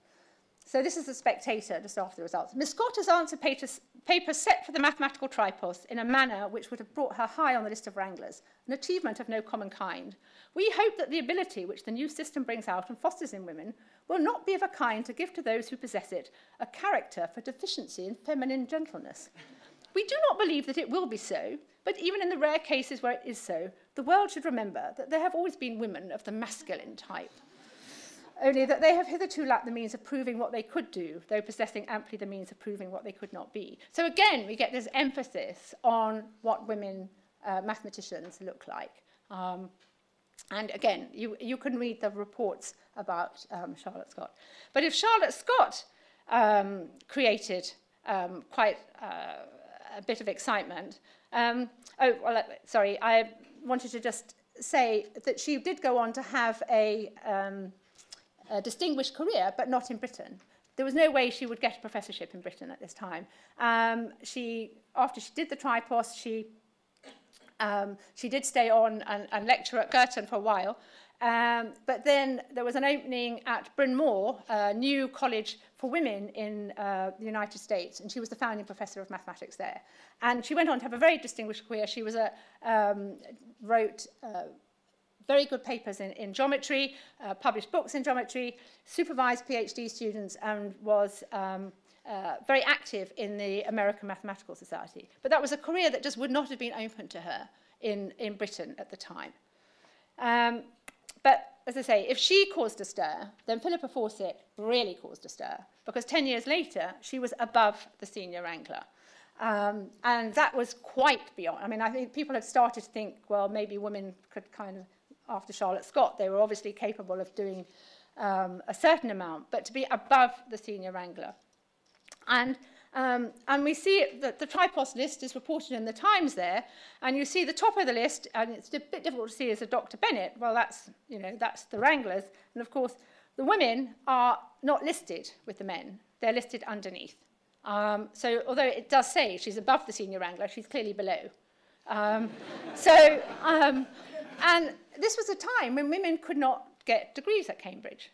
So this is the spectator just after the results. Miss Scott has answered papers, papers set for the mathematical tripos in a manner which would have brought her high on the list of wranglers, an achievement of no common kind. We hope that the ability which the new system brings out and fosters in women will not be of a kind to give to those who possess it a character for deficiency in feminine gentleness. We do not believe that it will be so, but even in the rare cases where it is so, the world should remember that there have always been women of the masculine type only that they have hitherto lacked the means of proving what they could do, though possessing amply the means of proving what they could not be. So again, we get this emphasis on what women uh, mathematicians look like. Um, and again, you, you can read the reports about um, Charlotte Scott. But if Charlotte Scott um, created um, quite uh, a bit of excitement, um, oh, well, sorry, I wanted to just say that she did go on to have a um, a distinguished career, but not in Britain. There was no way she would get a professorship in Britain at this time. Um, she, after she did the tripos, she, um, she did stay on and, and lecture at Girton for a while. Um, but then there was an opening at Bryn Mawr, a new college for women in uh, the United States, and she was the founding professor of mathematics there. And she went on to have a very distinguished career. She was a, um, wrote uh, very good papers in, in geometry, uh, published books in geometry, supervised PhD students, and was um, uh, very active in the American Mathematical Society. But that was a career that just would not have been open to her in, in Britain at the time. Um, but as I say, if she caused a stir, then Philippa Fawcett really caused a stir, because 10 years later, she was above the senior wrangler. Um, and that was quite beyond. I mean, I think people had started to think, well, maybe women could kind of after Charlotte Scott. They were obviously capable of doing um, a certain amount, but to be above the senior wrangler. And, um, and we see that the tripos list is reported in the Times there, and you see the top of the list, and it's a bit difficult to see as a Dr. Bennett. Well, that's, you know, that's the wranglers. And of course, the women are not listed with the men. They're listed underneath. Um, so although it does say she's above the senior wrangler, she's clearly below. Um, so, um, and this was a time when women could not get degrees at Cambridge.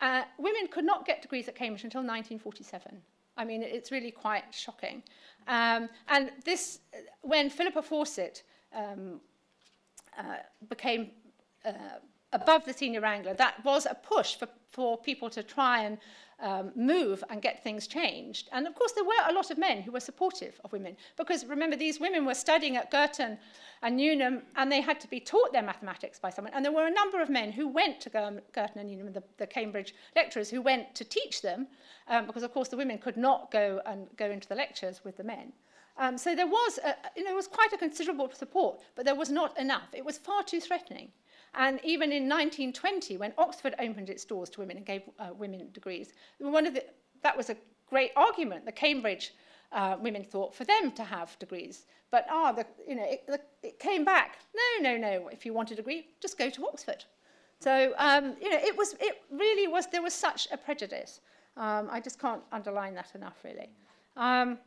Uh, women could not get degrees at Cambridge until 1947. I mean, it's really quite shocking. Um, and this, when Philippa Fawcett um, uh, became uh, above the senior wrangler, that was a push for, for people to try and um, move and get things changed. And of course, there were a lot of men who were supportive of women because remember, these women were studying at Girton and Newnham and they had to be taught their mathematics by someone. And there were a number of men who went to Girton and Newnham, the, the Cambridge lecturers who went to teach them um, because, of course, the women could not go and go into the lectures with the men. Um, so there was, a, you know, there was quite a considerable support, but there was not enough. It was far too threatening. And even in 1920, when Oxford opened its doors to women and gave uh, women degrees, one of the, that was a great argument. The Cambridge uh, women thought for them to have degrees. But ah, the, you know, it, the, it came back. No, no, no. If you want a degree, just go to Oxford. So um, you know, it was, it really was. There was such a prejudice. Um, I just can't underline that enough, really. Um,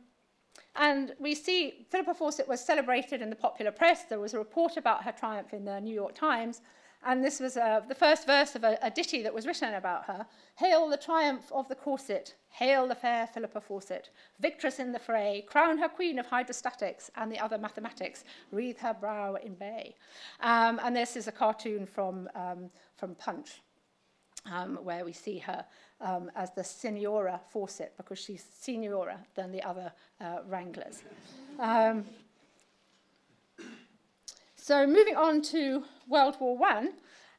and we see Philippa Fawcett was celebrated in the popular press. There was a report about her triumph in the New York Times. And this was uh, the first verse of a, a ditty that was written about her. Hail the triumph of the corset, hail the fair Philippa Fawcett, victress in the fray, crown her queen of hydrostatics and the other mathematics, wreathe her brow in bay. Um, and this is a cartoon from, um, from Punch, um, where we see her um, as the Signora Fawcett, because she's seniora than the other uh, wranglers. Um, so moving on to World War One,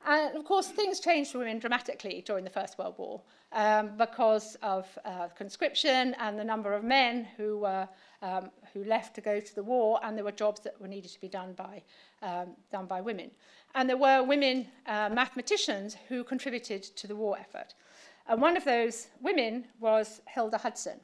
and of course, things changed for women dramatically during the First World War um, because of uh, conscription and the number of men who were um, who left to go to the war, and there were jobs that were needed to be done by um, done by women. And there were women uh, mathematicians who contributed to the war effort. And one of those women was Hilda Hudson.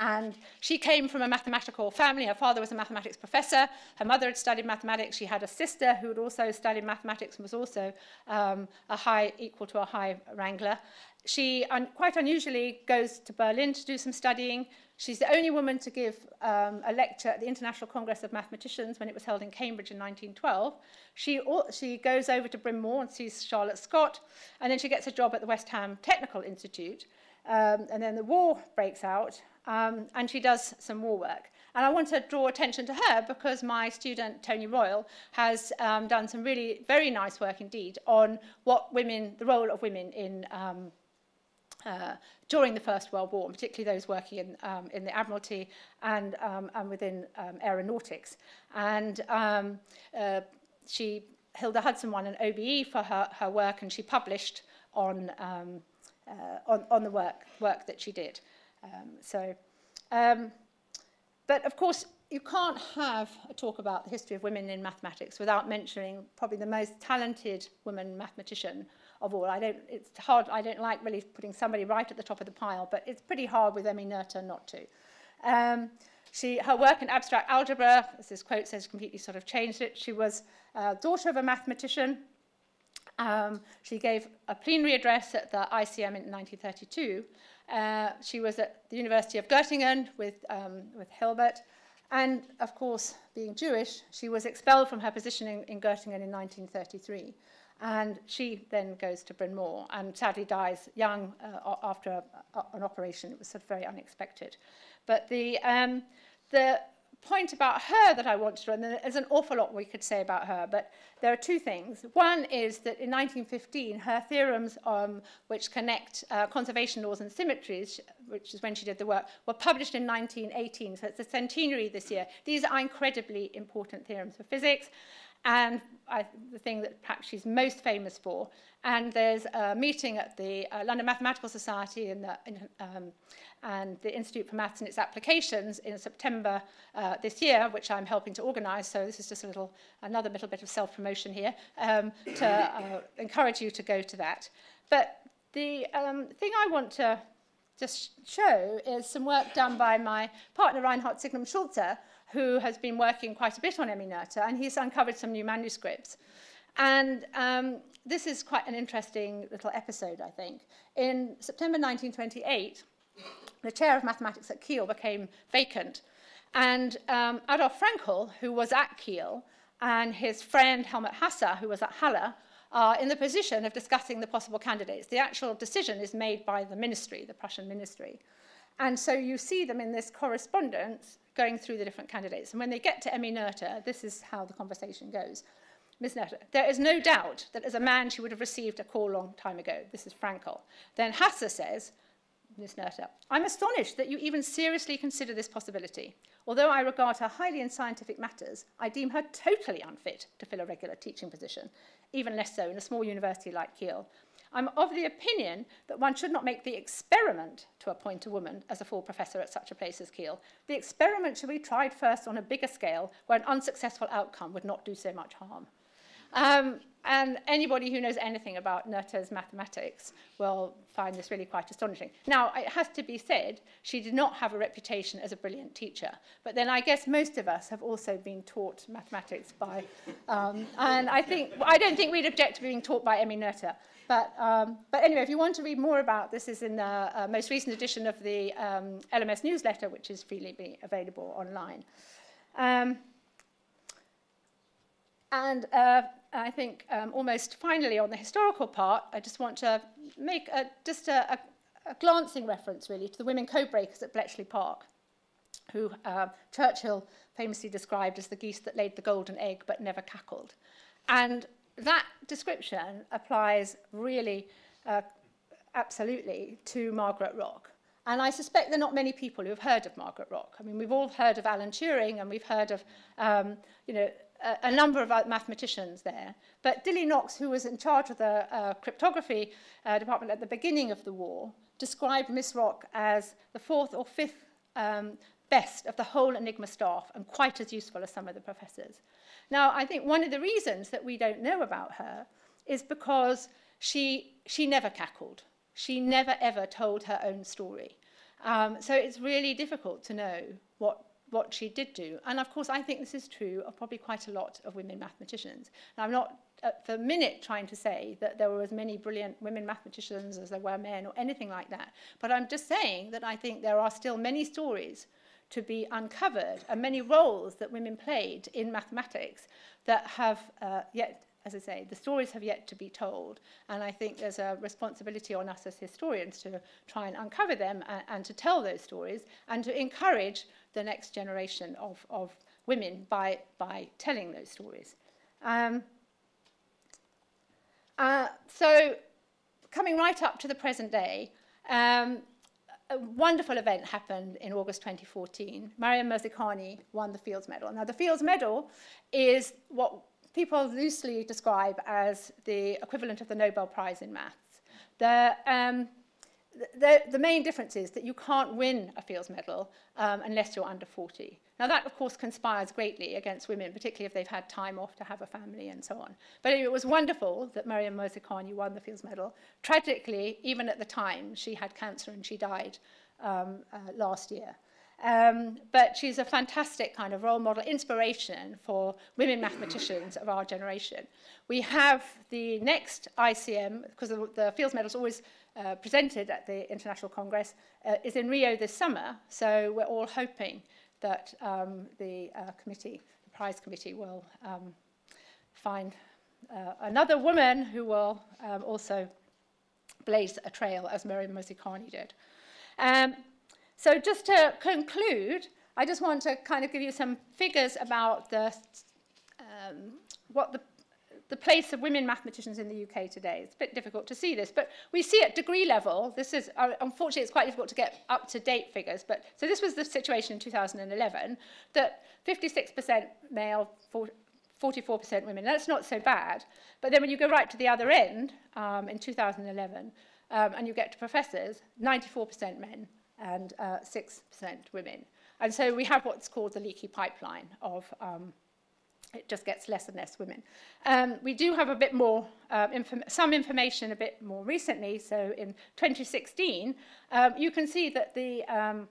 And she came from a mathematical family. Her father was a mathematics professor. Her mother had studied mathematics. She had a sister who had also studied mathematics and was also um, a high, equal to a high wrangler. She un quite unusually goes to Berlin to do some studying. She's the only woman to give um, a lecture at the International Congress of Mathematicians when it was held in Cambridge in 1912. She, she goes over to Bryn Mawr and sees Charlotte Scott, and then she gets a job at the West Ham Technical Institute. Um, and then the war breaks out, um, and she does some war work. And I want to draw attention to her because my student, Tony Royle, has um, done some really very nice work indeed on what women, the role of women in um, uh, during the First World War, and particularly those working in, um, in the Admiralty and, um, and within um, aeronautics. And um, uh, she, Hilda Hudson won an OBE for her, her work, and she published on, um, uh, on, on the work, work that she did. Um, so, um, but of course, you can't have a talk about the history of women in mathematics without mentioning probably the most talented woman mathematician of all. I don't, it's hard, I don't like really putting somebody right at the top of the pile, but it's pretty hard with Emmy Noether not to. Um, she, her work in abstract algebra, as this quote says, completely sort of changed it. She was uh, daughter of a mathematician. Um, she gave a plenary address at the ICM in 1932. Uh, she was at the University of Göttingen with, um, with Hilbert. And of course, being Jewish, she was expelled from her position in, in Göttingen in 1933. And she then goes to Bryn Mawr and sadly dies young uh, after a, a, an operation. It was sort of very unexpected. But the, um, the point about her that I want to run, there's an awful lot we could say about her, but there are two things. One is that in 1915, her theorems um, which connect uh, conservation laws and symmetries, which is when she did the work, were published in 1918, so it's the centenary this year. These are incredibly important theorems for physics. And I, the thing that perhaps she's most famous for. And there's a meeting at the uh, London Mathematical Society in the, in, um, and the Institute for Maths and its Applications in September uh, this year, which I'm helping to organise. So this is just a little, another little bit of self-promotion here um, to uh, encourage you to go to that. But the um, thing I want to just show is some work done by my partner Reinhard Siegmund-Schultze, who has been working quite a bit on Emmy Noether, and he's uncovered some new manuscripts. And um, this is quite an interesting little episode, I think. In September 1928, the chair of mathematics at Kiel became vacant. And um, Adolf Fraenkel, who was at Kiel, and his friend Helmut Hasse, who was at Halle, are in the position of discussing the possible candidates. The actual decision is made by the ministry, the Prussian ministry. And so you see them in this correspondence going through the different candidates. And when they get to Emmy Noether, this is how the conversation goes. Miss Noether, there is no doubt that as a man she would have received a call long time ago. This is Fraenkel. Then Hasse says, Miss Noether, I'm astonished that you even seriously consider this possibility. Although I regard her highly in scientific matters, I deem her totally unfit to fill a regular teaching position, even less so in a small university like Kiel. I'm of the opinion that one should not make the experiment to appoint a woman as a full professor at such a place as Kiel. The experiment should be tried first on a bigger scale where an unsuccessful outcome would not do so much harm. Um, and anybody who knows anything about Noether's mathematics will find this really quite astonishing. Now, it has to be said, she did not have a reputation as a brilliant teacher. But then I guess most of us have also been taught mathematics by, um, and I think, I don't think we'd object to being taught by Emmy Noether. But, um, but anyway, if you want to read more about this, is in the uh, most recent edition of the um, LMS newsletter, which is freely available online. Um, and uh, I think um, almost finally on the historical part, I just want to make a, just a, a, a glancing reference really to the women code-breakers at Bletchley Park, who uh, Churchill famously described as the geese that laid the golden egg but never cackled. And that description applies really uh, absolutely to Margaret Rock. And I suspect there are not many people who have heard of Margaret Rock. I mean, we've all heard of Alan Turing and we've heard of, um, you know, a, a number of mathematicians there. But Dilly Knox, who was in charge of the uh, cryptography uh, department at the beginning of the war, described Miss Rock as the fourth or fifth um, best of the whole Enigma staff and quite as useful as some of the professors. Now, I think one of the reasons that we don't know about her is because she, she never cackled. She never ever told her own story. Um, so it's really difficult to know what what she did do. And of course, I think this is true of probably quite a lot of women mathematicians. I'm not uh, for a minute trying to say that there were as many brilliant women mathematicians as there were men or anything like that. But I'm just saying that I think there are still many stories to be uncovered and many roles that women played in mathematics that have uh, yet as I say, the stories have yet to be told. And I think there's a responsibility on us as historians to try and uncover them and, and to tell those stories and to encourage the next generation of, of women by, by telling those stories. Um, uh, so coming right up to the present day, um, a wonderful event happened in August 2014. Maryam Mirzakhani won the Fields Medal. Now, the Fields Medal is what people loosely describe as the equivalent of the Nobel Prize in maths. The, um, the, the main difference is that you can't win a Fields Medal um, unless you're under 40. Now that, of course, conspires greatly against women, particularly if they've had time off to have a family and so on. But it was wonderful that Maryam Mirzakhani won the Fields Medal. Tragically, even at the time, she had cancer and she died um, uh, last year. Um, but she's a fantastic kind of role model, inspiration for women mathematicians of our generation. We have the next ICM, because the, the Fields Medal is always uh, presented at the International Congress, uh, is in Rio this summer. So we're all hoping that um, the uh, committee, the prize committee, will um, find uh, another woman who will um, also blaze a trail as Miriam Mirzakhani did. Um, so just to conclude, I just want to kind of give you some figures about the, um, what the, the place of women mathematicians in the UK today. It's a bit difficult to see this, but we see at degree level, this is, uh, unfortunately, it's quite difficult to get up-to-date figures, but so this was the situation in 2011, that 56% male, 44% women. That's not so bad. But then when you go right to the other end, um, in 2011, um, and you get to professors, 94% men, and uh, 6% women. And so we have what's called the leaky pipeline of um, it just gets less and less women. Um, we do have a bit more, uh, inform some information a bit more recently. So in 2016, um, you can see that the um,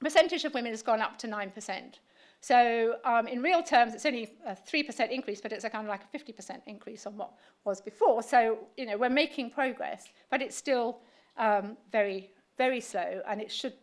percentage of women has gone up to 9%. So um, in real terms, it's only a 3% increase, but it's a kind of like a 50% increase on what was before. So, you know, we're making progress, but it's still um, very very slow and it should,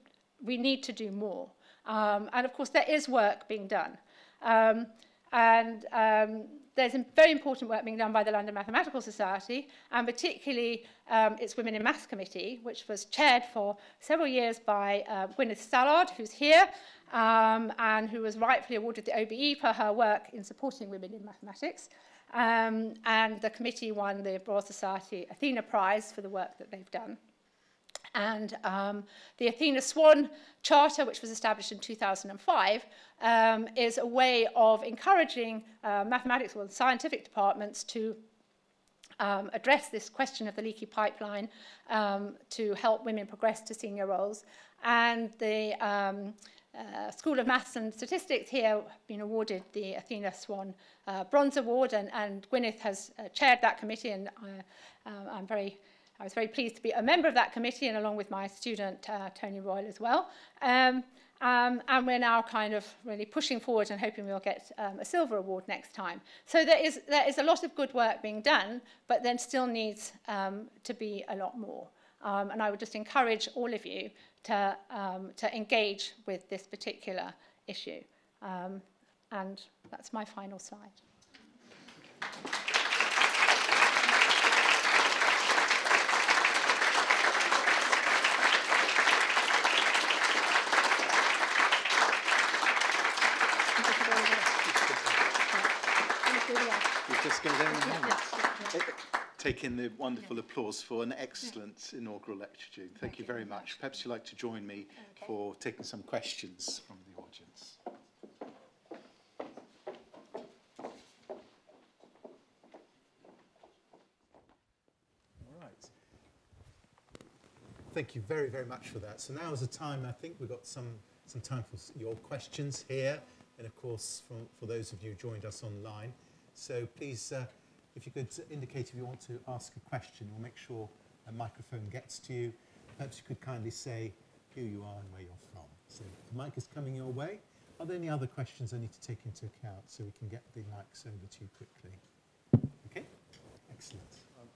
we need to do more. Um, and of course, there is work being done. Um, and um, there's very important work being done by the London Mathematical Society, and particularly um, its Women in Maths Committee, which was chaired for several years by uh, Gwyneth Stallard, who's here, um, and who was rightfully awarded the OBE for her work in supporting women in mathematics. Um, and the committee won the Royal Society Athena Prize for the work that they've done. And um, the Athena Swan Charter, which was established in 2005, um, is a way of encouraging uh, mathematics or scientific departments to um, address this question of the leaky pipeline um, to help women progress to senior roles. And the um, uh, School of Maths and Statistics here have been awarded the Athena Swan uh, Bronze Award, and, and Gwyneth has uh, chaired that committee, and uh, uh, I'm very I was very pleased to be a member of that committee and along with my student uh, Tony Royle as well. Um, um, and we're now kind of really pushing forward and hoping we'll get um, a silver award next time. So there is, there is a lot of good work being done, but then still needs um, to be a lot more. Um, and I would just encourage all of you to, um, to engage with this particular issue. Um, and that's my final slide. Taking Take in the wonderful yeah. applause for an excellent yeah. inaugural lecture, June. Thank, Thank you very much. much. Perhaps you'd like to join me okay. for taking some questions from the audience. All right. Thank you very, very much for that. So now is the time, I think we've got some, some time for your questions here. And of course, for, for those of you who joined us online, so please, uh, if you could indicate if you want to ask a question, we'll make sure a microphone gets to you. Perhaps you could kindly say who you are and where you're from. So the mic is coming your way. Are there any other questions I need to take into account so we can get the mics over to you quickly? Okay, excellent.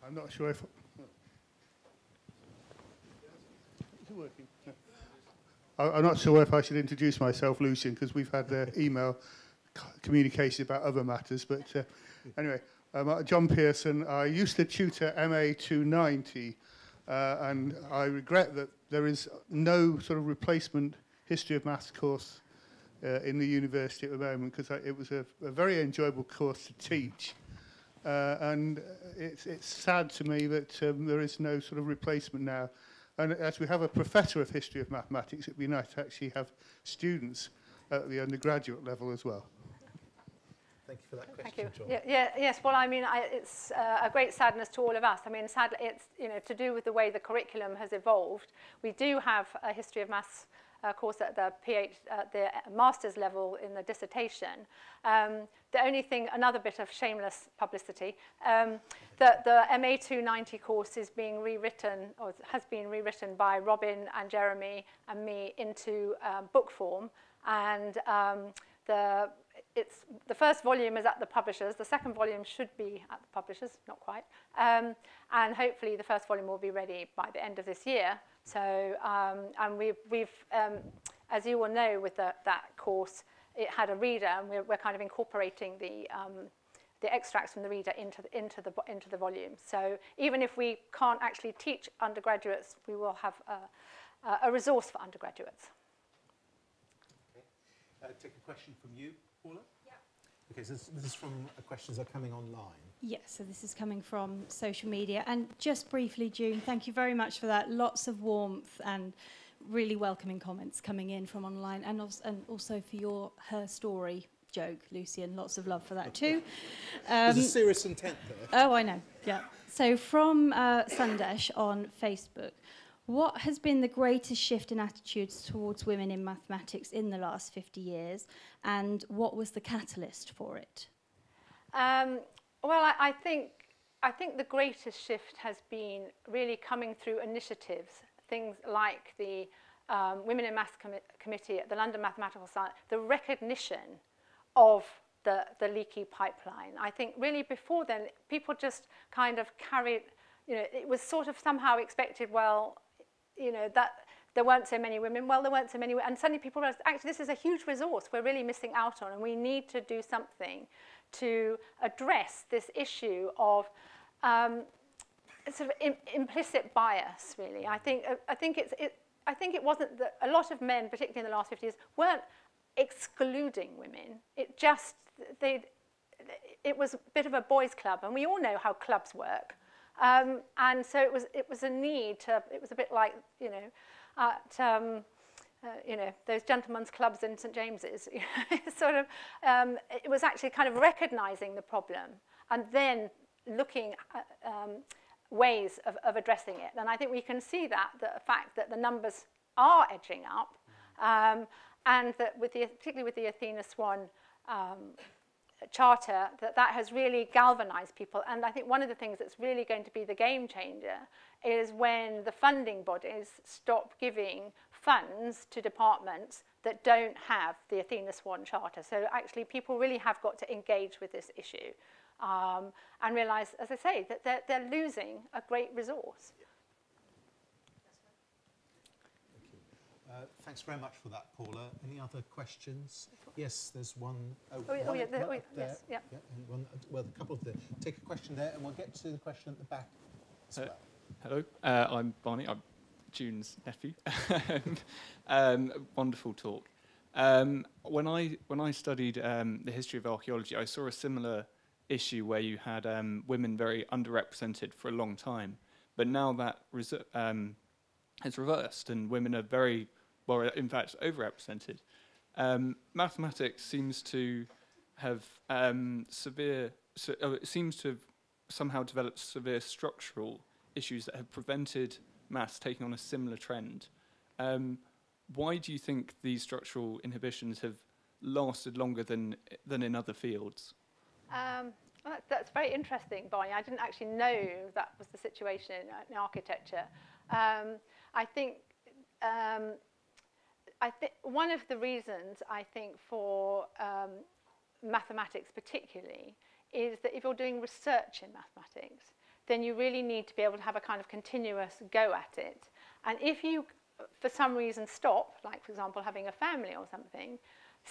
I'm not sure if. Is it working? I'm not sure if I should introduce myself, Lucian, because we've had the email c- communication about other matters. But uh, anyway, um, uh, John Pearson. I used to tutor MA 290, uh, and I regret that there is no sort of replacement history of maths course uh, in the university at the moment because it was a, a very enjoyable course to teach. Uh, and it's, it's sad to me that um, there is no sort of replacement now. And as we have a professor of history of mathematics, it'd be nice to actually have students at the undergraduate level as well. Thank you for that Thank question, you. John. Yeah, yeah, yes, well, I mean, I, it's uh, a great sadness to all of us. I mean, sadly, it's you know to do with the way the curriculum has evolved. We do have a history of maths uh, course at the PH, at the master's level in the dissertation. Um, the only thing, another bit of shameless publicity, um, the, the MA 290 course is being rewritten, or has been rewritten by Robin and Jeremy and me into um, book form. And um, the, it's, the first volume is at the publishers. The second volume should be at the publishers, not quite. Um, and hopefully the first volume will be ready by the end of this year. So, um, and we've, we've um, as you will know with the, that course, it had a reader, and we're, we're kind of incorporating the, um, the extracts from the reader into the, into, the, into the volume. So even if we can't actually teach undergraduates, we will have a, a- resource for undergraduates. Uh, take a question from you, Paula? Yeah. Okay, so this, this is from uh, questions that are coming online. Yes, so this is coming from social media. And just briefly, June, thank you very much for that. Lots of warmth and really welcoming comments coming in from online, and also, and also for your her story joke, Lucian. Lots of love for that too. There's a Um, serious intent there. Oh, I know. Yeah. So from uh, Sandesh on Facebook, what has been the greatest shift in attitudes towards women in mathematics in the last 50 years, and what was the catalyst for it? Um, well, I, I think I think the greatest shift has been really coming through initiatives, things like the um, Women in Maths commi- Committee at the London Mathematical Science, the recognition of the, the leaky pipeline. I think really before then, people just kind of carried, you know, it was sort of somehow expected, well, you know, that there weren't so many women, well, there weren't so many, and suddenly people realized, actually, this is a huge resource we're really missing out on, and we need to do something to address this issue of um, sort of Im- implicit bias, really. I think, uh, I think it's, it, I think it wasn't that a lot of men, particularly in the last 50 years, weren't excluding women. It just, they, it was a bit of a boys' club, and we all know how clubs work. Um, and so it was, it was a need to, it was a bit like, you know, at, um, uh, you know, those gentlemen's clubs in St James's. sort of, um, it was actually kind of recognizing the problem and then looking at um, ways of, of addressing it. And I think we can see that, the fact that the numbers are edging up, um, and that with the, particularly with the Athena Swan um, charter, that that has really galvanized people. And I think one of the things that's really going to be the game changer is when the funding bodies stop giving funds to departments that don't have the Athena Swan Charter. So actually people really have got to engage with this issue um, and realize, as I say, that they're, they're losing a great resource. Yeah. Uh, thanks very much for that, Paula. Any other questions? Yes, there's one. Oh, yeah, oh, one yeah, up- there- one oh, yes, there. yeah. and one, well, a couple of the. Take a question there, and we'll get to the question at the back as Uh, well. Hello, uh, I'm Barney. I'm June's nephew. um, wonderful talk. Um, when I when I studied um, the history of archaeology, I saw a similar issue where you had um, women very underrepresented for a long time, but now that um, has reversed and women are very well, in fact, overrepresented. Um, mathematics seems to have um, severe. So, uh, it seems to have somehow developed severe structural issues that have prevented maths taking on a similar trend. Um, why do you think these structural inhibitions have lasted longer than, than in other fields? Um, well, that, that's very interesting, Bonnie. I didn't actually know that was the situation in, in architecture. Um, I think um, I think one of the reasons I think for um, mathematics particularly is that if you're doing research in mathematics, then you really need to be able to have a kind of continuous go at it. And if you, for some reason, stop, like, for example, having a family or something,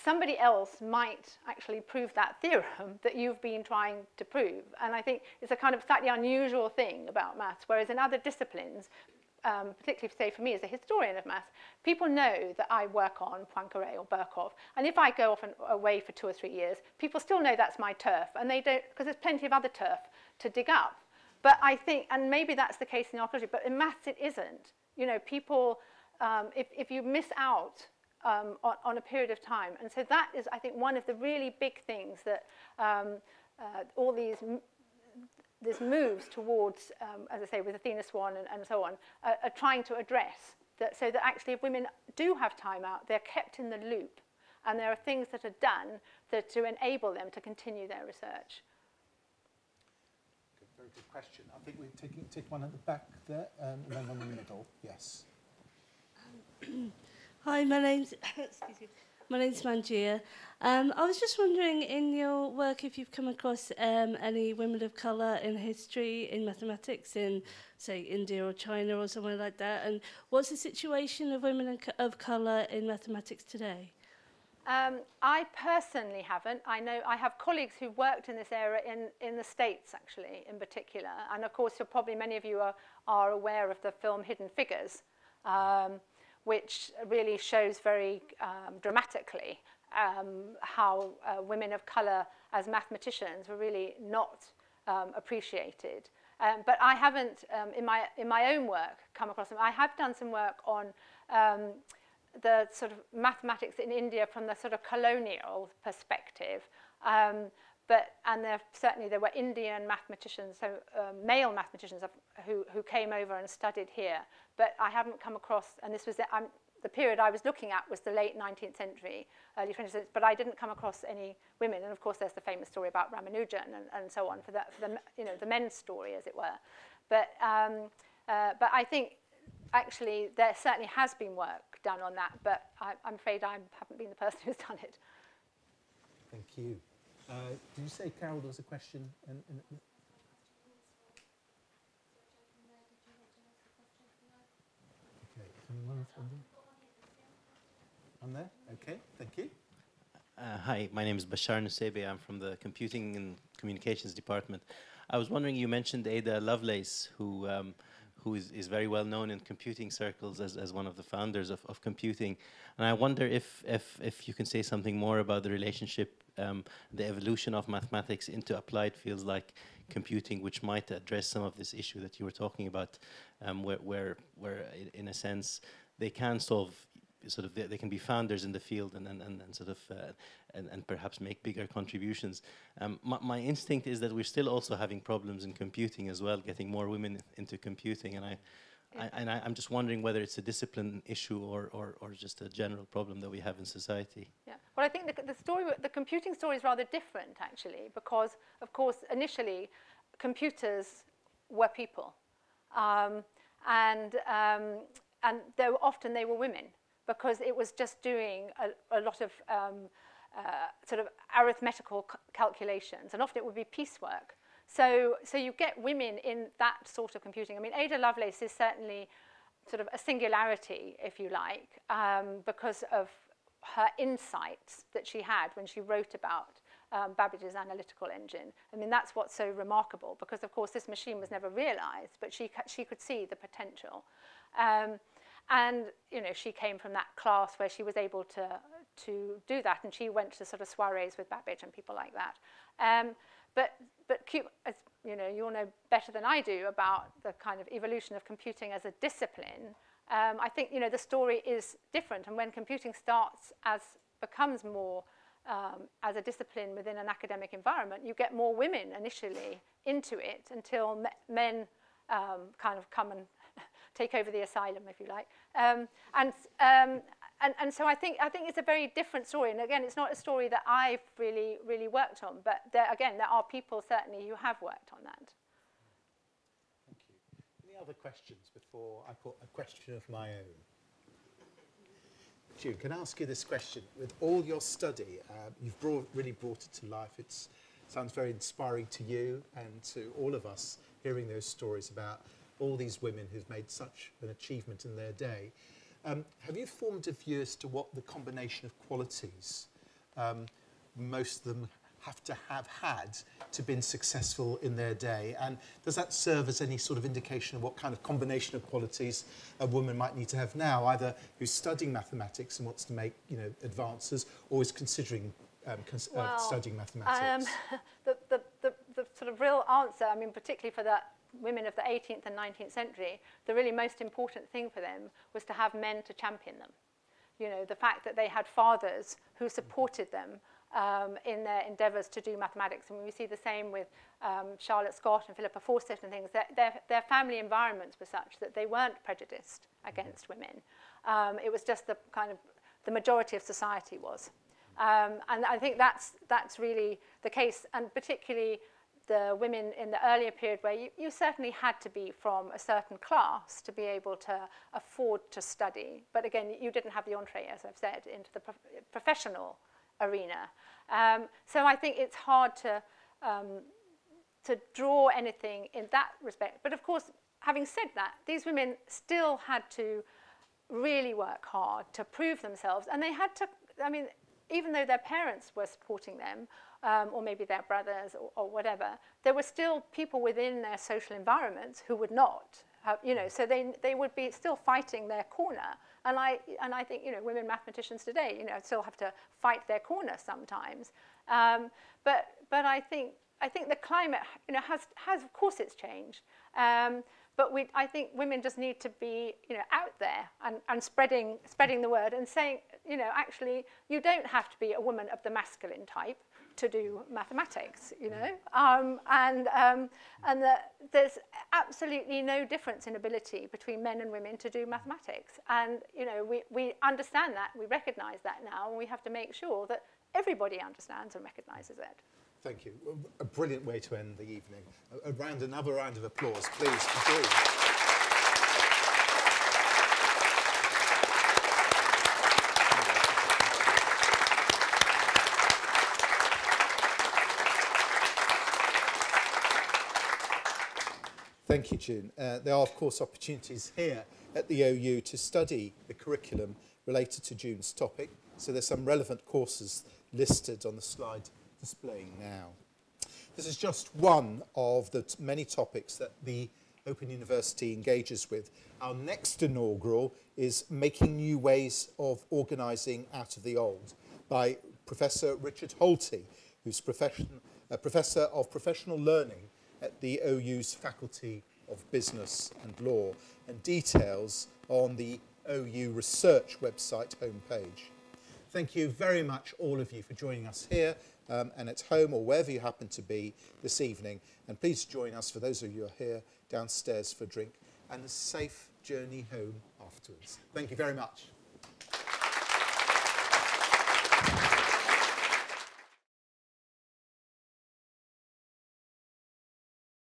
somebody else might actually prove that theorem that you've been trying to prove. And I think it's a kind of slightly unusual thing about maths, whereas in other disciplines, um, particularly say for me as a historian of maths, people know that I work on Poincaré or Birkhoff. And if I go off and away for two or three years, people still know that's my turf. And they don't, because there's plenty of other turf to dig up. But I think, and maybe that's the case in archaeology, but in maths it isn't. You know, people, um, if, if you miss out um, on, on a period of time. And so that is, I think, one of the really big things that um, uh, all these this moves towards, um, as I say, with Athena Swan and, and so on, uh, are trying to address. That, so that actually if women do have time out, they're kept in the loop and there are things that are done that to enable them to continue their research. Good, very good question. I think we take, take one at the back there um, and then one in the middle. Yes. Hi, my name's excuse me. My name's Manjia. Um, I was just wondering, in your work, if you've come across um, any women of colour in history, in mathematics, in, say, India or China or somewhere like that, and what's the situation of women of colour in mathematics today? Um, I personally haven't. I know I have colleagues who worked in this area in, in the States, actually, in particular. And of course, probably many of you are, are aware of the film Hidden Figures, um, which really shows very um, dramatically um, how uh, women of colour as mathematicians were really not um, appreciated. Um, but I haven't, um, in, my, in my own work, come across them. I have done some work on um, the sort of mathematics in India from the sort of colonial perspective. Um, but, and there, certainly there were Indian mathematicians, so uh, male mathematicians who, who came over and studied here. But I haven't come across, and this was the, um, the period I was looking at was the late 19th century, early 20th century. But I didn't come across any women, and of course there's the famous story about Ramanujan and, and so on for the, for the you know the men's story as it were. But um, uh, but I think actually there certainly has been work done on that, but I, I'm afraid I haven't been the person who's done it. Thank you. Uh, did you say, Carol, there was a question? In, in, on there? Okay, thank you. Uh, hi, my name is Bashar Nuseibeh. I'm from the Computing and Communications Department. I was wondering, you mentioned Ada Lovelace, who um, who is, is very well known in computing circles as, as one of the founders of, of computing. And I wonder if, if, if you can say something more about the relationship, um, the evolution of mathematics into applied fields like computing, which might address some of this issue that you were talking about, um, where, where, where in a sense they can solve sort of they, they, can be founders in the field and and, and, and sort of uh, and, and perhaps make bigger contributions. Um, my, my, instinct is that we're still also having problems in computing as well, getting more women into computing, and I. I, and I, am just wondering whether it's a discipline issue or, or, or just a general problem that we have in society. Yeah, well, I think the, the story, the computing story is rather different actually, because of course initially computers were people, um, and um, and they were, often they were women because it was just doing a, a lot of um, uh, sort of arithmetical calculations, and often it would be piecework. So, so you get women in that sort of computing. I mean, Ada Lovelace is certainly sort of a singularity, if you like, um, because of her insights that she had when she wrote about um, Babbage's analytical engine. I mean, that's what's so remarkable because, of course, this machine was never realized, but she, she could see the potential. Um, And, you know, she came from that class where she was able to, to do that. And she went to sort of soirees with Babbage and people like that. Um, but, but as you know, you'll know better than I do about the kind of evolution of computing as a discipline. Um, I think, you know, the story is different. And when computing starts as, becomes more um, as a discipline within an academic environment, you get more women initially into it until me men um, kind of come and take over the asylum, if you like. Um, and, um, and, and so I think, I think it's a very different story. And again, it's not a story that I've really, really worked on. But there, again, there are people certainly who have worked on that. Thank you. Any other questions before I put a question of my own? June, can I ask you this question? With all your study, uh, you've brought, really brought it to life. It sounds very inspiring to you and to all of us hearing those stories about all these women who've made such an achievement in their day. Um, have you formed a view as to what the combination of qualities um, most of them have to have had to been successful in their day? And does that serve as any sort of indication of what kind of combination of qualities a woman might need to have now, either who's studying mathematics and wants to make you know, advances, or is considering um, cons well, uh, studying mathematics? Um, the, the, the, the sort of real answer, I mean, particularly for that women of the 18th and 19th century, the really most important thing for them was to have men to champion them. You know, the fact that they had fathers who supported them um, in their endeavours to do mathematics. And we see the same with um, Charlotte Scott and Philippa Fawcett and things. Their, their, their family environments were such that they weren't prejudiced against women. Um, it was just the kind of the majority of society was. Um, and I think that's, that's really the case, and particularly the women in the earlier period where you, you certainly had to be from a certain class to be able to afford to study. But again, you didn't have the entree, as I've said, into the prof professional arena. Um, so I think it's hard to, um, to draw anything in that respect. But of course, having said that, these women still had to really work hard to prove themselves. And they had to, I mean, even though their parents were supporting them, um, or maybe their brothers or, or whatever, there were still people within their social environments who would not. Have, you know, so they, they would be still fighting their corner. And I, and I think, you know, women mathematicians today, you know, still have to fight their corner sometimes. Um, but, but I think, I think the climate, you know, has, has of course it's changed. Um, but we, I think women just need to be, you know, out there and, and spreading, spreading the word and saying, you know, actually, you don't have to be a woman of the masculine type to do mathematics, you know, um, and, um, and the, there's absolutely no difference in ability between men and women to do mathematics. And, you know, we, we understand that, we recognize that now, and we have to make sure that everybody understands and recognizes it. Thank you. A brilliant way to end the evening. A, round, another round of applause, please. Thank you, June. Uh, there are, of course, opportunities here at the OU to study the curriculum related to June's topic. So there's some relevant courses listed on the slide displaying now. This is just one of the many topics that the Open University engages with. Our next inaugural is Making New Ways of Organising Out of the Old by Professor Richard Holti, who's profession, a Professor of Professional Learning at the OU's Faculty of Business and Law and details on the OU Research website homepage. Thank you very much, all of you, for joining us here um, and at home or wherever you happen to be this evening. And please join us, for those of you who are here, downstairs for a drink and a safe journey home afterwards. Thank you very much.